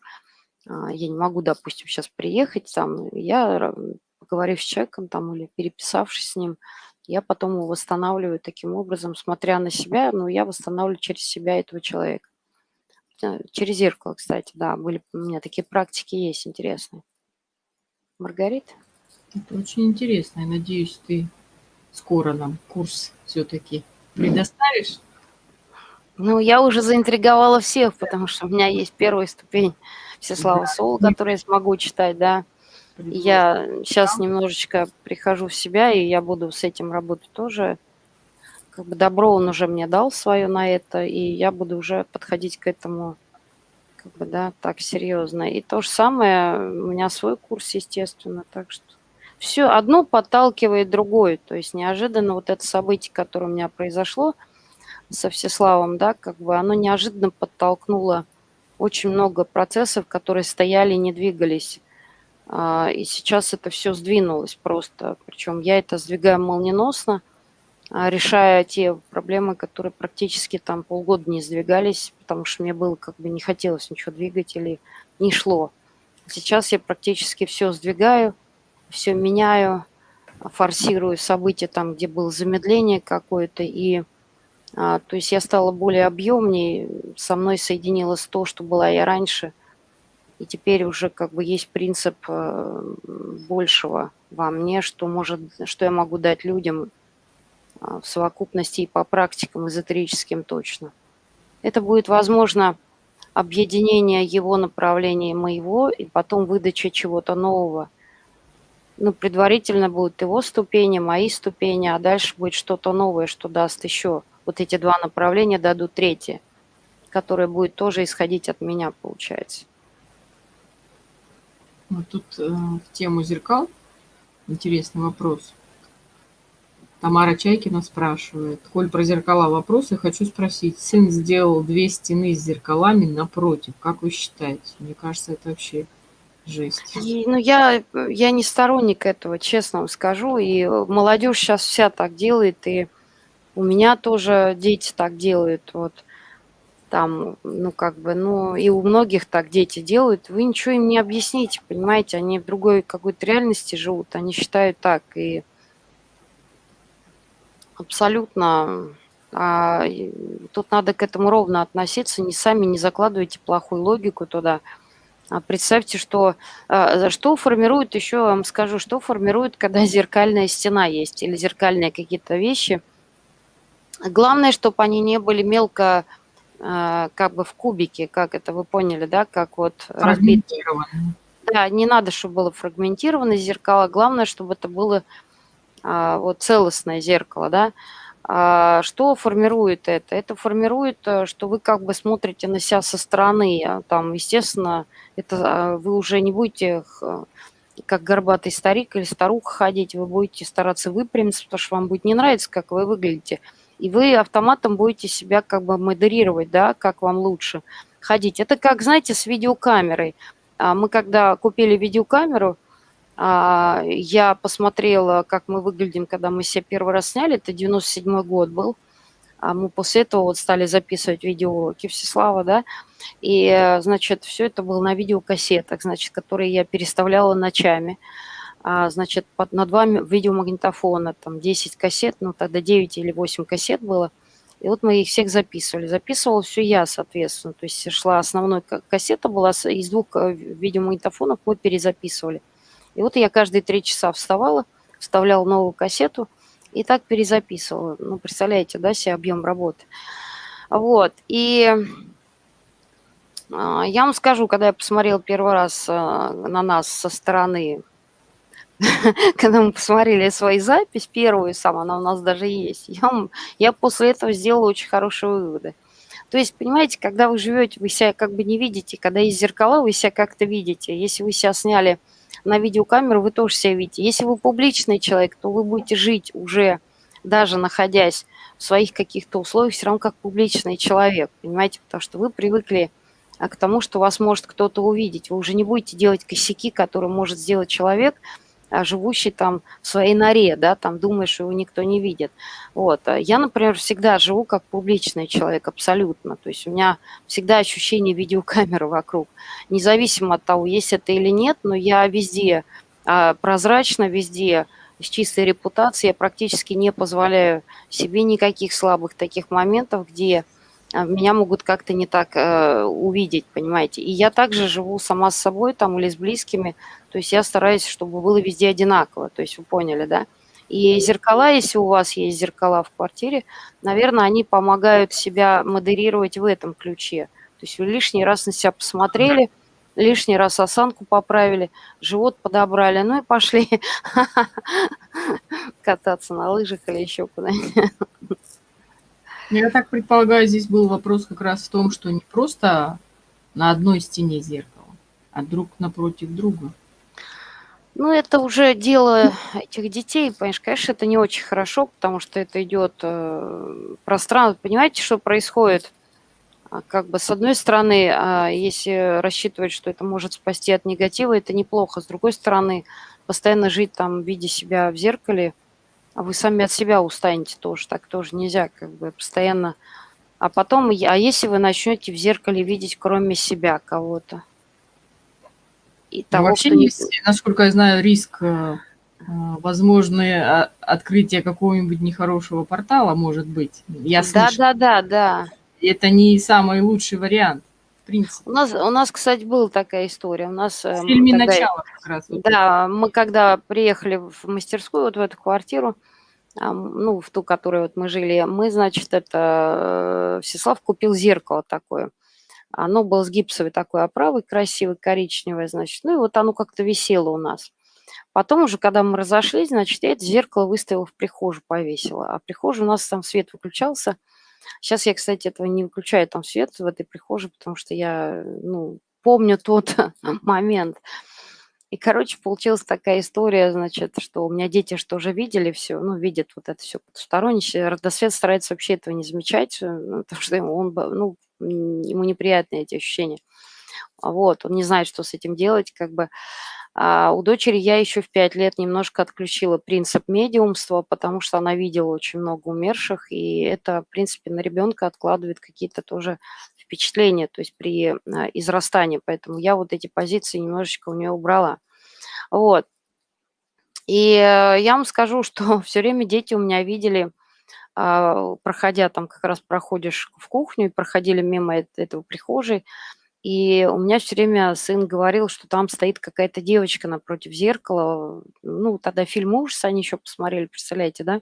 А, я не могу, допустим, сейчас приехать там, я поговорив с человеком там или переписавшись с ним, я потом его восстанавливаю таким образом, смотря на себя, но я восстанавливаю через себя этого человека. Э, через зеркало, кстати, да, были у меня такие практики есть интересные. Маргарита? Это очень интересно. Я надеюсь, ты скоро нам курс все-таки предоставишь. Ну, я уже заинтриговала всех, потому что у меня есть первая ступень Всеслава. Соло, которую я смогу читать, да. Я сейчас немножечко прихожу в себя, и я буду с этим работать тоже как бы добро он уже мне дал свое на это, и я буду уже подходить к этому как бы, да, так серьезно. И то же самое, у меня свой курс, естественно, так что все одно подталкивает другое. То есть неожиданно вот это событие, которое у меня произошло со Всеславом, да, как бы оно неожиданно подтолкнуло очень много процессов, которые стояли и не двигались. А, и сейчас это все сдвинулось просто. Причем я это сдвигаю молниеносно, а, решая те проблемы, которые практически там полгода не сдвигались, потому что мне было как бы не хотелось ничего двигать или не шло. Сейчас я практически все сдвигаю, все меняю, форсирую события там, где было замедление какое-то, и а, то есть я стала более объемнее, со мной соединилось то, что была я раньше, и теперь уже как бы есть принцип э, большего во мне, что может, что я могу дать людям, а, в совокупности и по практикам эзотерическим точно. Это будет, возможно, объединение его направления моего и потом выдача чего-то нового. Ну, предварительно будут его ступени, мои ступени, а дальше будет что-то новое, что даст еще. Вот эти два направления дадут третье, которое будет тоже исходить от меня, получается. Вот тут э, в тему зеркал интересный вопрос. Тамара Чайкина спрашивает. Коль про зеркала вопросы, хочу спросить. Сын сделал две стены с зеркалами напротив. Как вы считаете? Мне кажется, это вообще жесть. И, ну, я, я не сторонник этого, честно вам скажу. И молодежь сейчас вся так делает. И у меня тоже дети так делают. Вот там, ну, как бы, ну, и у многих так дети делают. Вы ничего им не объясните, понимаете? Они в другой какой-то реальности живут. Они считают так. И Абсолютно. А, тут надо к этому ровно относиться. Не сами не закладывайте плохую логику туда. А представьте, что, а, что формирует, еще вам скажу, что формирует, когда зеркальная стена есть или зеркальные какие-то вещи. Главное, чтобы они не были мелко как бы в кубике, как это вы поняли, да, как вот разбитые. Да, не надо, чтобы было фрагментировано зеркало. Главное, чтобы это было а, вот целостное зеркало, да, а, что формирует это? Это формирует, э, что вы как бы смотрите на себя со стороны. А там, естественно, это вы уже не будете как горбатый старик или старуха ходить, вы будете стараться выпрямиться, потому что вам будет не нравиться, как вы выглядите. И вы автоматом будете себя как бы модерировать, да, как вам лучше ходить. Это как, знаете, с видеокамерой. Мы когда купили видеокамеру, а, я посмотрела, как мы выглядим, когда мы себя первый раз сняли. Это 97 год был. А мы после этого вот стали записывать видеоуроки Всеслава, да, и, значит, все это было на видеокассетах, значит, которые я переставляла ночами, а, значит, под, на два видеомагнитофона, там, 10 кассет, ну, тогда 9 или 8 кассет было, и вот мы их всех записывали. Записывала все я, соответственно, то есть шла основной кассета была, из двух э, видеомагнитофонов мы перезаписывали. И вот я каждые три часа вставала, вставляла новую кассету и так перезаписывала. Ну, представляете, да, себе объем работы. Вот, и а, я вам скажу, когда я посмотрела первый раз а, на нас со стороны, когда мы посмотрели свои запись, первую сам, она у нас даже есть, я, я после этого сделала очень хорошие выводы. То есть, понимаете, когда вы живете, вы себя как бы не видите, когда есть зеркала, вы себя как-то видите. Если вы себя сняли на видеокамеру, вы тоже себя видите. Если вы публичный человек, то вы будете жить уже, даже находясь в своих каких-то условиях, все равно как публичный человек, понимаете, потому что вы привыкли а, к тому, что вас может кто-то увидеть. Вы уже не будете делать косяки, которые может сделать человек, живущий там в своей норе, да, там думаешь, его никто не видит. Вот. А я, например, всегда живу как публичный человек, абсолютно. То есть у меня всегда ощущение видеокамеры вокруг. Независимо от того, есть это или нет, но я везде а, прозрачно, везде с чистой репутацией, я практически не позволяю себе никаких слабых таких моментов, где а, меня могут как-то не так э, увидеть, понимаете. И я также живу сама с собой там или с близкими, то есть я стараюсь, чтобы было везде одинаково, то есть вы поняли, да. И зеркала, если у вас есть зеркала в квартире, наверное, они помогают себя модерировать в этом ключе. То есть вы лишний раз на себя посмотрели, лишний раз осанку поправили, живот подобрали, ну и пошли кататься на лыжах или еще куда-нибудь. Я так предполагаю, здесь был вопрос как раз в том, что не просто на одной стене зеркало, а друг напротив друга. Ну, это уже дело этих детей, понимаешь, конечно, это не очень хорошо, потому что это идет э, пространство. Понимаете, что происходит? А, как бы с одной стороны, а, если рассчитывать, что это может спасти от негатива, это неплохо. С другой стороны, постоянно жить там, видя себя в зеркале, а вы сами от себя устанете тоже, так тоже нельзя, как бы постоянно. А потом, а если вы начнете в зеркале видеть кроме себя кого-то? И ну, того, вообще кто есть, насколько я знаю, риск э, э, возможное а, открытие какого-нибудь нехорошего портала может быть. Я да, да, да, да. Это не самый лучший вариант принципе. У нас, у нас, кстати, была такая история. У нас, в эм, фильме тогда, «Начало» как раз. Вот да, это. мы когда приехали в мастерскую, вот в эту квартиру, ну, в ту, которой вот мы жили, мы, значит, это, э, Всеслав купил зеркало такое. Оно было с гипсовой такой оправой, красивой, коричневое, значит. Ну, и вот оно как-то висело у нас. Потом уже, когда мы разошлись, значит, я это зеркало выставила в прихожую, повесила. А в прихожей у нас там свет выключался – Сейчас я, кстати, этого не выключаю там свет в этой прихожей, потому что я, ну, помню тот момент. И, короче, получилась такая история, значит, что у меня дети что уже видели все, ну, видят вот это все потустороннее. Родосвет старается вообще этого не замечать, э, ну, потому что ему, он, ну, ему неприятны эти ощущения. Вот, он не знает, что с этим делать, как бы. А у дочери я еще в пять лет немножко отключила принцип медиумства, потому что она видела очень много умерших, и это, в принципе, на ребенка откладывает какие-то тоже впечатления, то есть при а, израстании. Поэтому я вот эти позиции немножечко у нее убрала. Вот. И э, я вам скажу, что все время дети у меня видели, а, проходя там, как раз проходишь в кухню, и проходили мимо этого прихожей, и у меня все время сын говорил, что там стоит какая-то девочка напротив зеркала. Ну, тогда фильм ужас они еще посмотрели, представляете, да?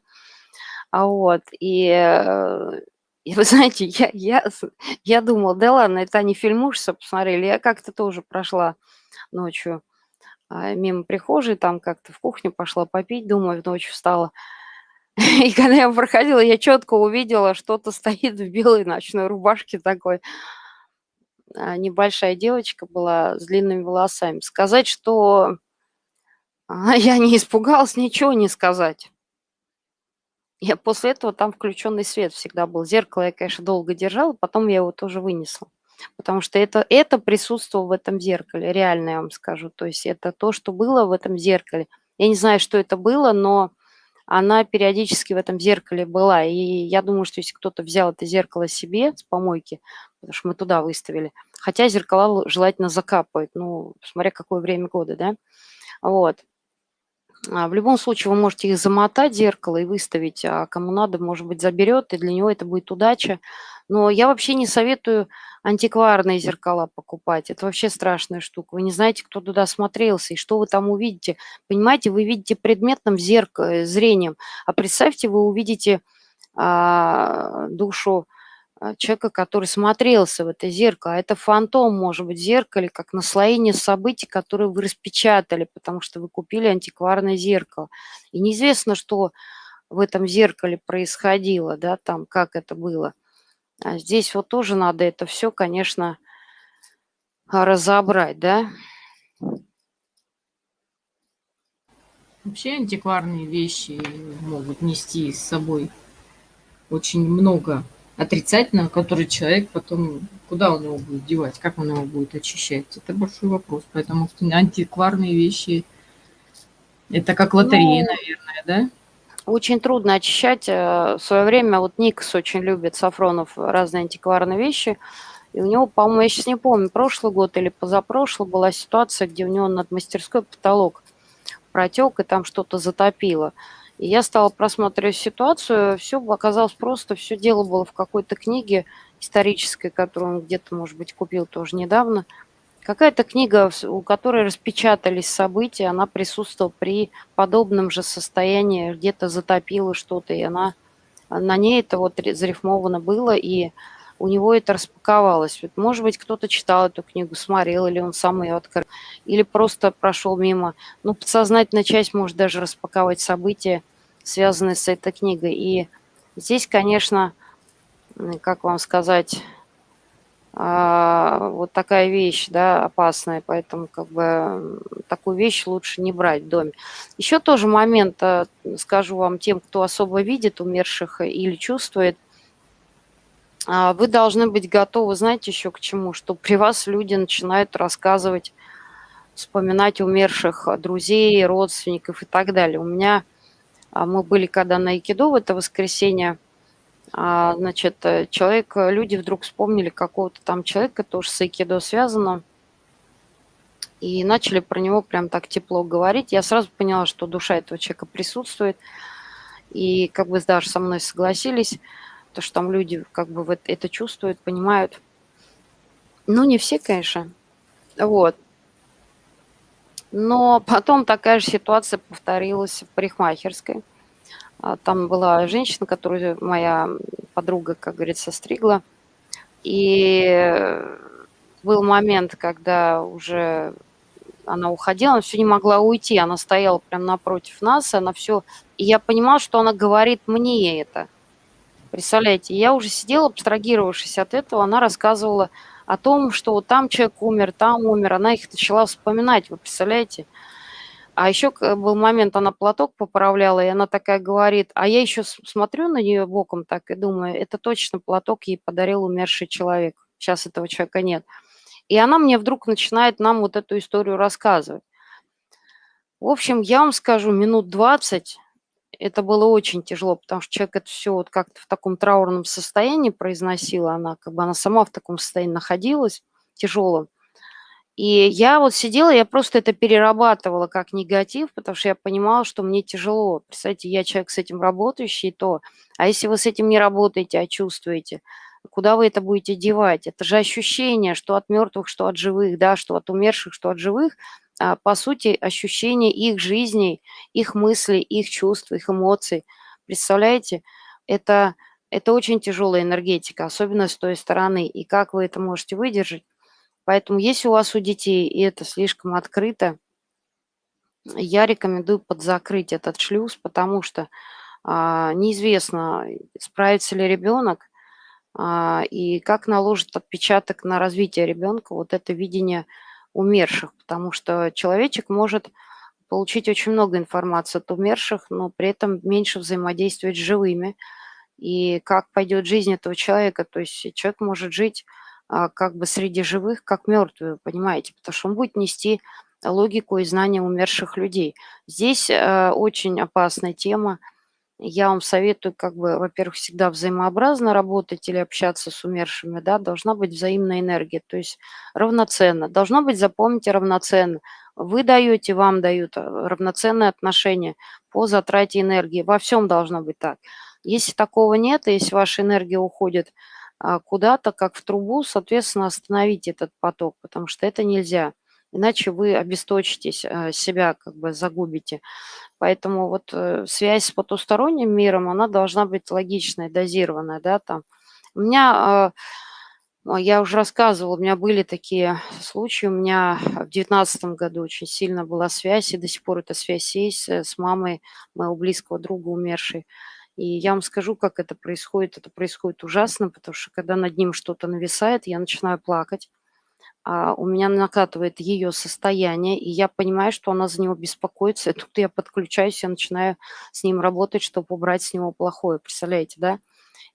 А вот, и, э, и вы знаете, я, я, я думала, да ладно, это они фильм ужаса посмотрели. Я как-то тоже прошла ночью а, мимо прихожей, там как-то в кухню пошла попить, думаю, ночью встала. И когда я проходила, я четко увидела, что-то стоит в белой ночной рубашке такой. А, небольшая девочка была с длинными волосами. Сказать, что я не испугалась, ничего не сказать. Я после этого там включенный свет всегда был. Зеркало я, конечно, долго держала, потом я его тоже вынесла. Потому что это, это присутствовало в этом зеркале, реально я вам скажу. То есть это то, что было в этом зеркале. Я не знаю, что это было, но она периодически в этом зеркале была. И я думаю, что если кто-то взял это зеркало себе с помойки, потому что мы туда выставили, хотя зеркала желательно закапывать, ну, смотря какое время года, да, вот. А в любом случае вы можете их замотать, зеркало, и выставить, а кому надо, может быть, заберет, и для него это будет удача. Но я вообще не советую антикварные зеркала покупать. Это вообще страшная штука. Вы не знаете, кто туда смотрелся и что вы там увидите. Понимаете, вы видите предметным зерк... Э, зрением, а представьте, вы увидите а, душу а, человека, который смотрелся в это зеркало. А это фантом, может быть, зеркале, как наслоение событий, которые вы распечатали, потому что вы купили антикварное зеркало. И неизвестно, что в этом зеркале происходило, да, там, как это было. А здесь вот тоже надо это все, конечно, разобрать, да. Вообще антикварные вещи могут нести с собой очень много отрицательного, который человек потом, куда он его будет девать, как он его будет очищать, это большой вопрос. Поэтому антикварные вещи, это как лотерея, ну, наверное, да? Очень трудно очищать. Э, в свое время вот Никс очень любит, Сафронов, разные антикварные вещи. И у него, по-моему, я сейчас не помню, прошлый год или позапрошлый была ситуация, где у него над мастерской потолок протек, и там что-то затопило. И я стала просматривать ситуацию, все оказалось просто, все дело было в какой-то книге исторической, которую он где-то, может быть, купил тоже недавно. Какая-то книга, у которой распечатались события, она присутствовала при подобном же состоянии, где-то затопила что-то, и она, на ней это вот зарифмовано было, и у него это распаковалось. Вот, может быть, кто-то читал эту книгу, смотрел, или он сам ее открыл, или просто прошел мимо. Ну, подсознательная часть может даже распаковать события, связанные с этой книгой. И здесь, конечно, как вам сказать, вот такая вещь, да, опасная, поэтому как бы такую вещь лучше не брать в доме. Еще тоже момент, а, скажу вам тем, кто особо видит умерших или чувствует, а, вы должны быть готовы, знаете, еще к чему, что при вас люди начинают рассказывать, вспоминать умерших друзей, родственников и так далее. У меня а мы были когда на Айкидо в это воскресенье, а, значит, э, человек, э, люди вдруг вспомнили какого-то там человека, тоже с Айкидо связано, и начали про него прям так тепло говорить. Я сразу поняла, что душа этого человека присутствует, и как бы даже со мной согласились, то, что там люди как бы вот это чувствуют, понимают. Ну, не все, конечно. Вот. Но потом такая же ситуация повторилась в парикмахерской. А, там была женщина, которую моя подруга, как говорится, стригла. И был момент, когда уже она уходила, она все не могла уйти, она стояла прямо напротив нас, она все... И я понимала, что она говорит мне это. Представляете, я уже сидела, абстрагировавшись от этого, она рассказывала о том, что вот там человек умер, там умер, она их начала вспоминать, вы представляете? А еще был момент, она платок поправляла, и она такая говорит, а я еще смотрю на нее боком так и думаю, это точно платок ей подарил умерший человек. Сейчас этого человека нет. И она мне вдруг начинает нам вот эту историю рассказывать. В общем, я вам скажу, минут 20 это было очень тяжело, потому что человек это все вот как-то в таком траурном состоянии произносила, она как бы она сама в таком состоянии находилась, тяжелом. И я вот сидела, я просто это перерабатывала как негатив, потому что я понимала, что мне тяжело. Представьте, я человек с этим работающий, то... А если вы с этим не работаете, а чувствуете, куда вы это будете девать? Это же ощущение, что от мертвых, что от живых, да, что от умерших, что от живых, а, по сути, ощущение их жизней, их мыслей, их чувств, их эмоций. Представляете, это, это очень тяжелая энергетика, особенно с той стороны. И как вы это можете выдержать? Поэтому если у вас у детей и это слишком открыто, я рекомендую подзакрыть этот шлюз, потому что а, неизвестно, справится ли ребенок а, и как наложит отпечаток на развитие ребенка вот это видение умерших, потому что человечек может получить очень много информации от умерших, но при этом меньше взаимодействовать с живыми. И как пойдет жизнь этого человека, то есть человек может жить как бы среди живых, как мертвый, понимаете, потому что он будет нести логику и знания умерших людей. Здесь э, очень опасная тема, я вам советую, как бы, во-первых, всегда взаимообразно работать или общаться с умершими, да, должна быть взаимная энергия, то есть равноценно. Должно быть, запомните, равноценно. Вы даете, вам дают э, равноценные отношения по затрате энергии. Во всем должно быть так. Если такого нет, если ваша энергия уходит а, куда-то, как в трубу, соответственно, остановите этот поток, потому что это нельзя. Иначе вы обесточитесь, э, себя как бы загубите. Поэтому вот э, связь с потусторонним миром, она должна быть логичная, дозированная, да, там. У меня, а, я уже рассказывала, у меня были такие случаи. У меня в девятнадцатом году очень сильно была связь, и до сих пор эта связь есть с мамой моего близкого друга умершей. И я вам скажу, как это происходит. Это происходит ужасно, потому что когда над ним что-то нависает, я начинаю плакать. А, у меня накатывает ее состояние, и я понимаю, что она за него беспокоится. И тут я подключаюсь, я начинаю с ним работать, чтобы убрать с него плохое. Представляете, да?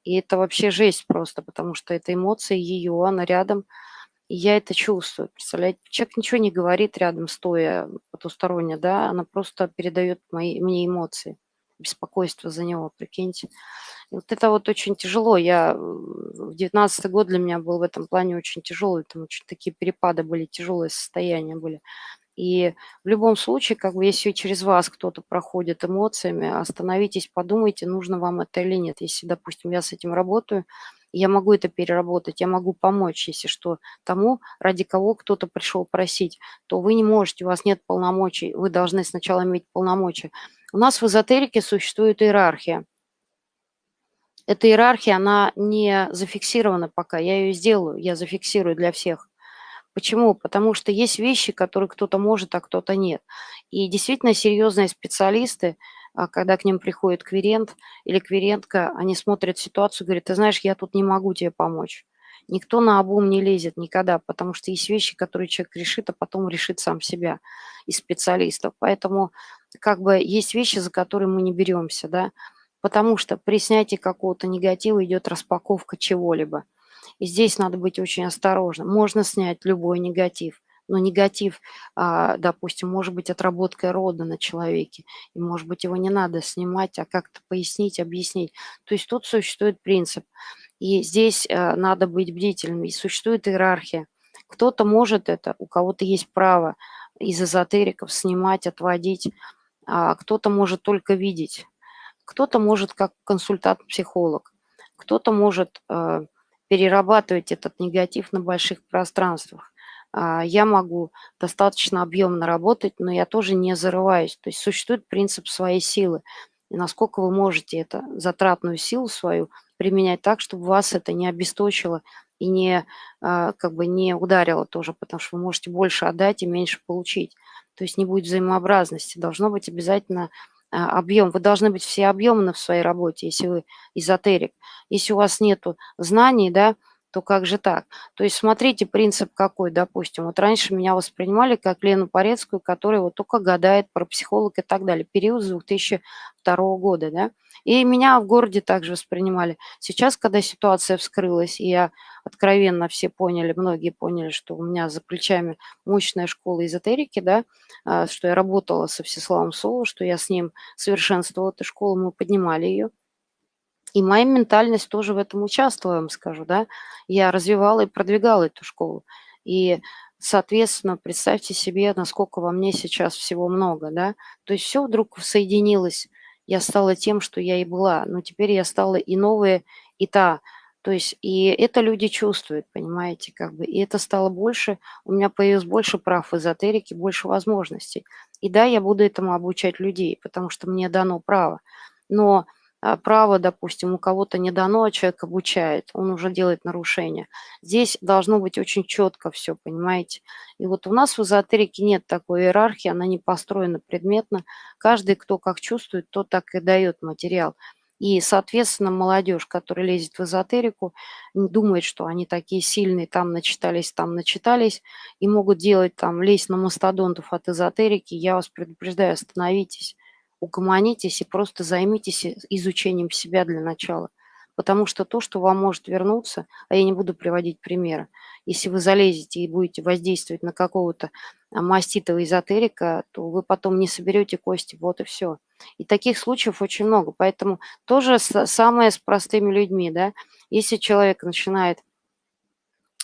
И это вообще жесть просто, потому что это эмоции ее, она рядом, и я это чувствую. Представляете, человек ничего не говорит рядом, стоя потусторонне, да, она просто передает мои, мне эмоции беспокойство за него, прикиньте. И вот это вот очень тяжело. Я в девятнадцатый год для меня был в этом плане очень тяжелый. Там очень такие перепады были, тяжелые состояния были. И в любом случае, как бы если через вас кто-то проходит эмоциями, остановитесь, подумайте, нужно вам это или нет. Если, допустим, я с этим работаю, я могу это переработать, я могу помочь, если что, тому, ради кого кто-то пришел просить, то вы не можете, у вас нет полномочий, вы должны сначала иметь полномочия. У нас в эзотерике существует иерархия. Эта иерархия, она не зафиксирована пока, я ее сделаю, я зафиксирую для всех. Почему? Потому что есть вещи, которые кто-то может, а кто-то нет. И действительно серьезные специалисты, а, когда к ним приходит кверент или кверентка, они смотрят ситуацию говорят, ты знаешь, я тут не могу тебе помочь. Никто на обум не лезет никогда, потому что есть вещи, которые человек решит, а потом решит сам себя из специалистов. Поэтому как бы есть вещи, за которые мы не беремся, да, потому что при снятии какого-то негатива идет распаковка чего-либо. И здесь надо быть очень осторожным. Можно снять любой негатив, но негатив, а, допустим, может быть отработкой рода на человеке, и, может быть, его не надо снимать, а как-то пояснить, объяснить. То есть тут существует принцип. И здесь э, надо быть бдительным. И существует иерархия. Кто-то может это, у кого-то есть право из эзотериков снимать, отводить, кто-то может только видеть, кто-то может как консультант-психолог, кто-то может э, перерабатывать этот негатив на больших пространствах. А, я могу достаточно объемно работать, но я тоже не зарываюсь. То есть существует принцип своей силы. И насколько вы можете эту затратную силу свою применять так, чтобы вас это не обесточило и не, а, как бы не ударило тоже, потому что вы можете больше отдать и меньше получить. То есть не будет взаимообразности. Должно быть обязательно а, объем. Вы должны быть все объемны в своей работе, если вы эзотерик. Если у вас нет знаний, да, то как же так? То есть смотрите, принцип какой, допустим. Вот раньше меня воспринимали как Лену Порецкую, которая вот только гадает про психолог и так далее. Период с 2002 года, да. И меня в городе также воспринимали. Сейчас, когда ситуация вскрылась, и я откровенно все поняли, многие поняли, что у меня за плечами мощная школа эзотерики, да, а, что я работала со Всеславом Соло, что я с ним совершенствовала эту школу, мы поднимали ее. И моя ментальность тоже в этом участвовала, я вам скажу, да. Я развивала и продвигала эту школу. И, соответственно, представьте себе, насколько во мне сейчас всего много, да. То есть все вдруг соединилось. Я стала тем, что я и была. Но теперь я стала и новая, и та. То есть и это люди чувствуют, понимаете, как бы. И это стало больше, у меня появилось больше прав в эзотерике, больше возможностей. И да, я буду этому обучать людей, потому что мне дано право. Но право, допустим, у кого-то не дано, а человек обучает, он уже делает нарушение. Здесь должно быть очень четко все, понимаете? И вот у нас в эзотерике нет такой иерархии, она не построена предметно. Каждый, кто как чувствует, тот так и дает материал. И, соответственно, молодежь, которая лезет в эзотерику, думает, что они такие сильные, там начитались, там начитались, и могут делать там, лезть на мастодонтов от эзотерики. Я вас предупреждаю, остановитесь угомонитесь и просто займитесь изучением себя для начала. Потому что то, что вам может вернуться, а я не буду приводить примеры, если вы залезете и будете воздействовать на какого-то а, маститого эзотерика, то вы потом не соберете кости, вот и все. И таких случаев очень много. Поэтому тоже самое с простыми людьми, да, если человек начинает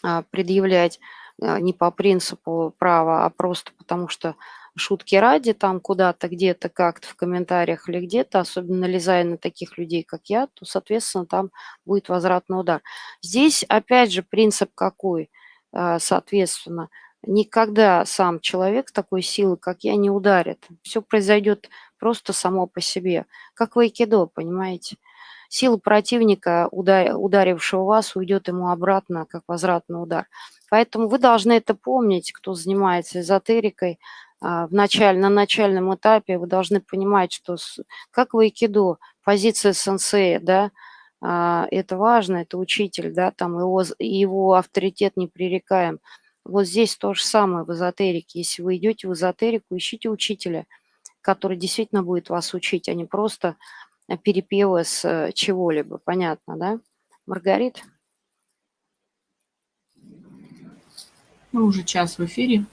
а, предъявлять а, не по принципу права, а просто потому что шутки ради, там куда-то, где-то, как-то в комментариях или где-то, особенно налезая на таких людей, как я, то, соответственно, там будет возвратный удар. Здесь, опять же, принцип какой, а, соответственно, никогда сам человек такой силы, как я, не ударит. Все произойдет просто само по себе, как в айкидо, понимаете? сила противника, ударившего вас, уйдет ему обратно, как возвратный удар. Поэтому вы должны это помнить, кто занимается эзотерикой. А, в началь, на начальном этапе вы должны понимать, что как в айкидо, позиция сенсея, да, а, это важно, это учитель, да, там его, его авторитет непререкаем. Вот здесь то же самое в эзотерике. Если вы идете в эзотерику, ищите учителя, который действительно будет вас учить, а не просто перепевы с э, чего-либо. Понятно, да? Маргарит? Мы уже час в эфире.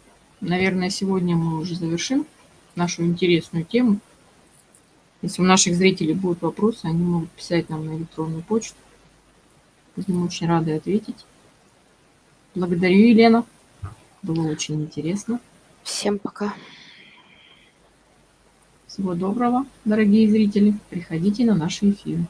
Наверное, сегодня мы уже завершим нашу интересную тему. Если у наших зрителей будут вопросы, они могут писать нам на электронную почту. Будем очень рады ответить. Благодарю, Елена. Было очень интересно. Всем пока. Всего доброго, дорогие зрители. Приходите на наши эфиры.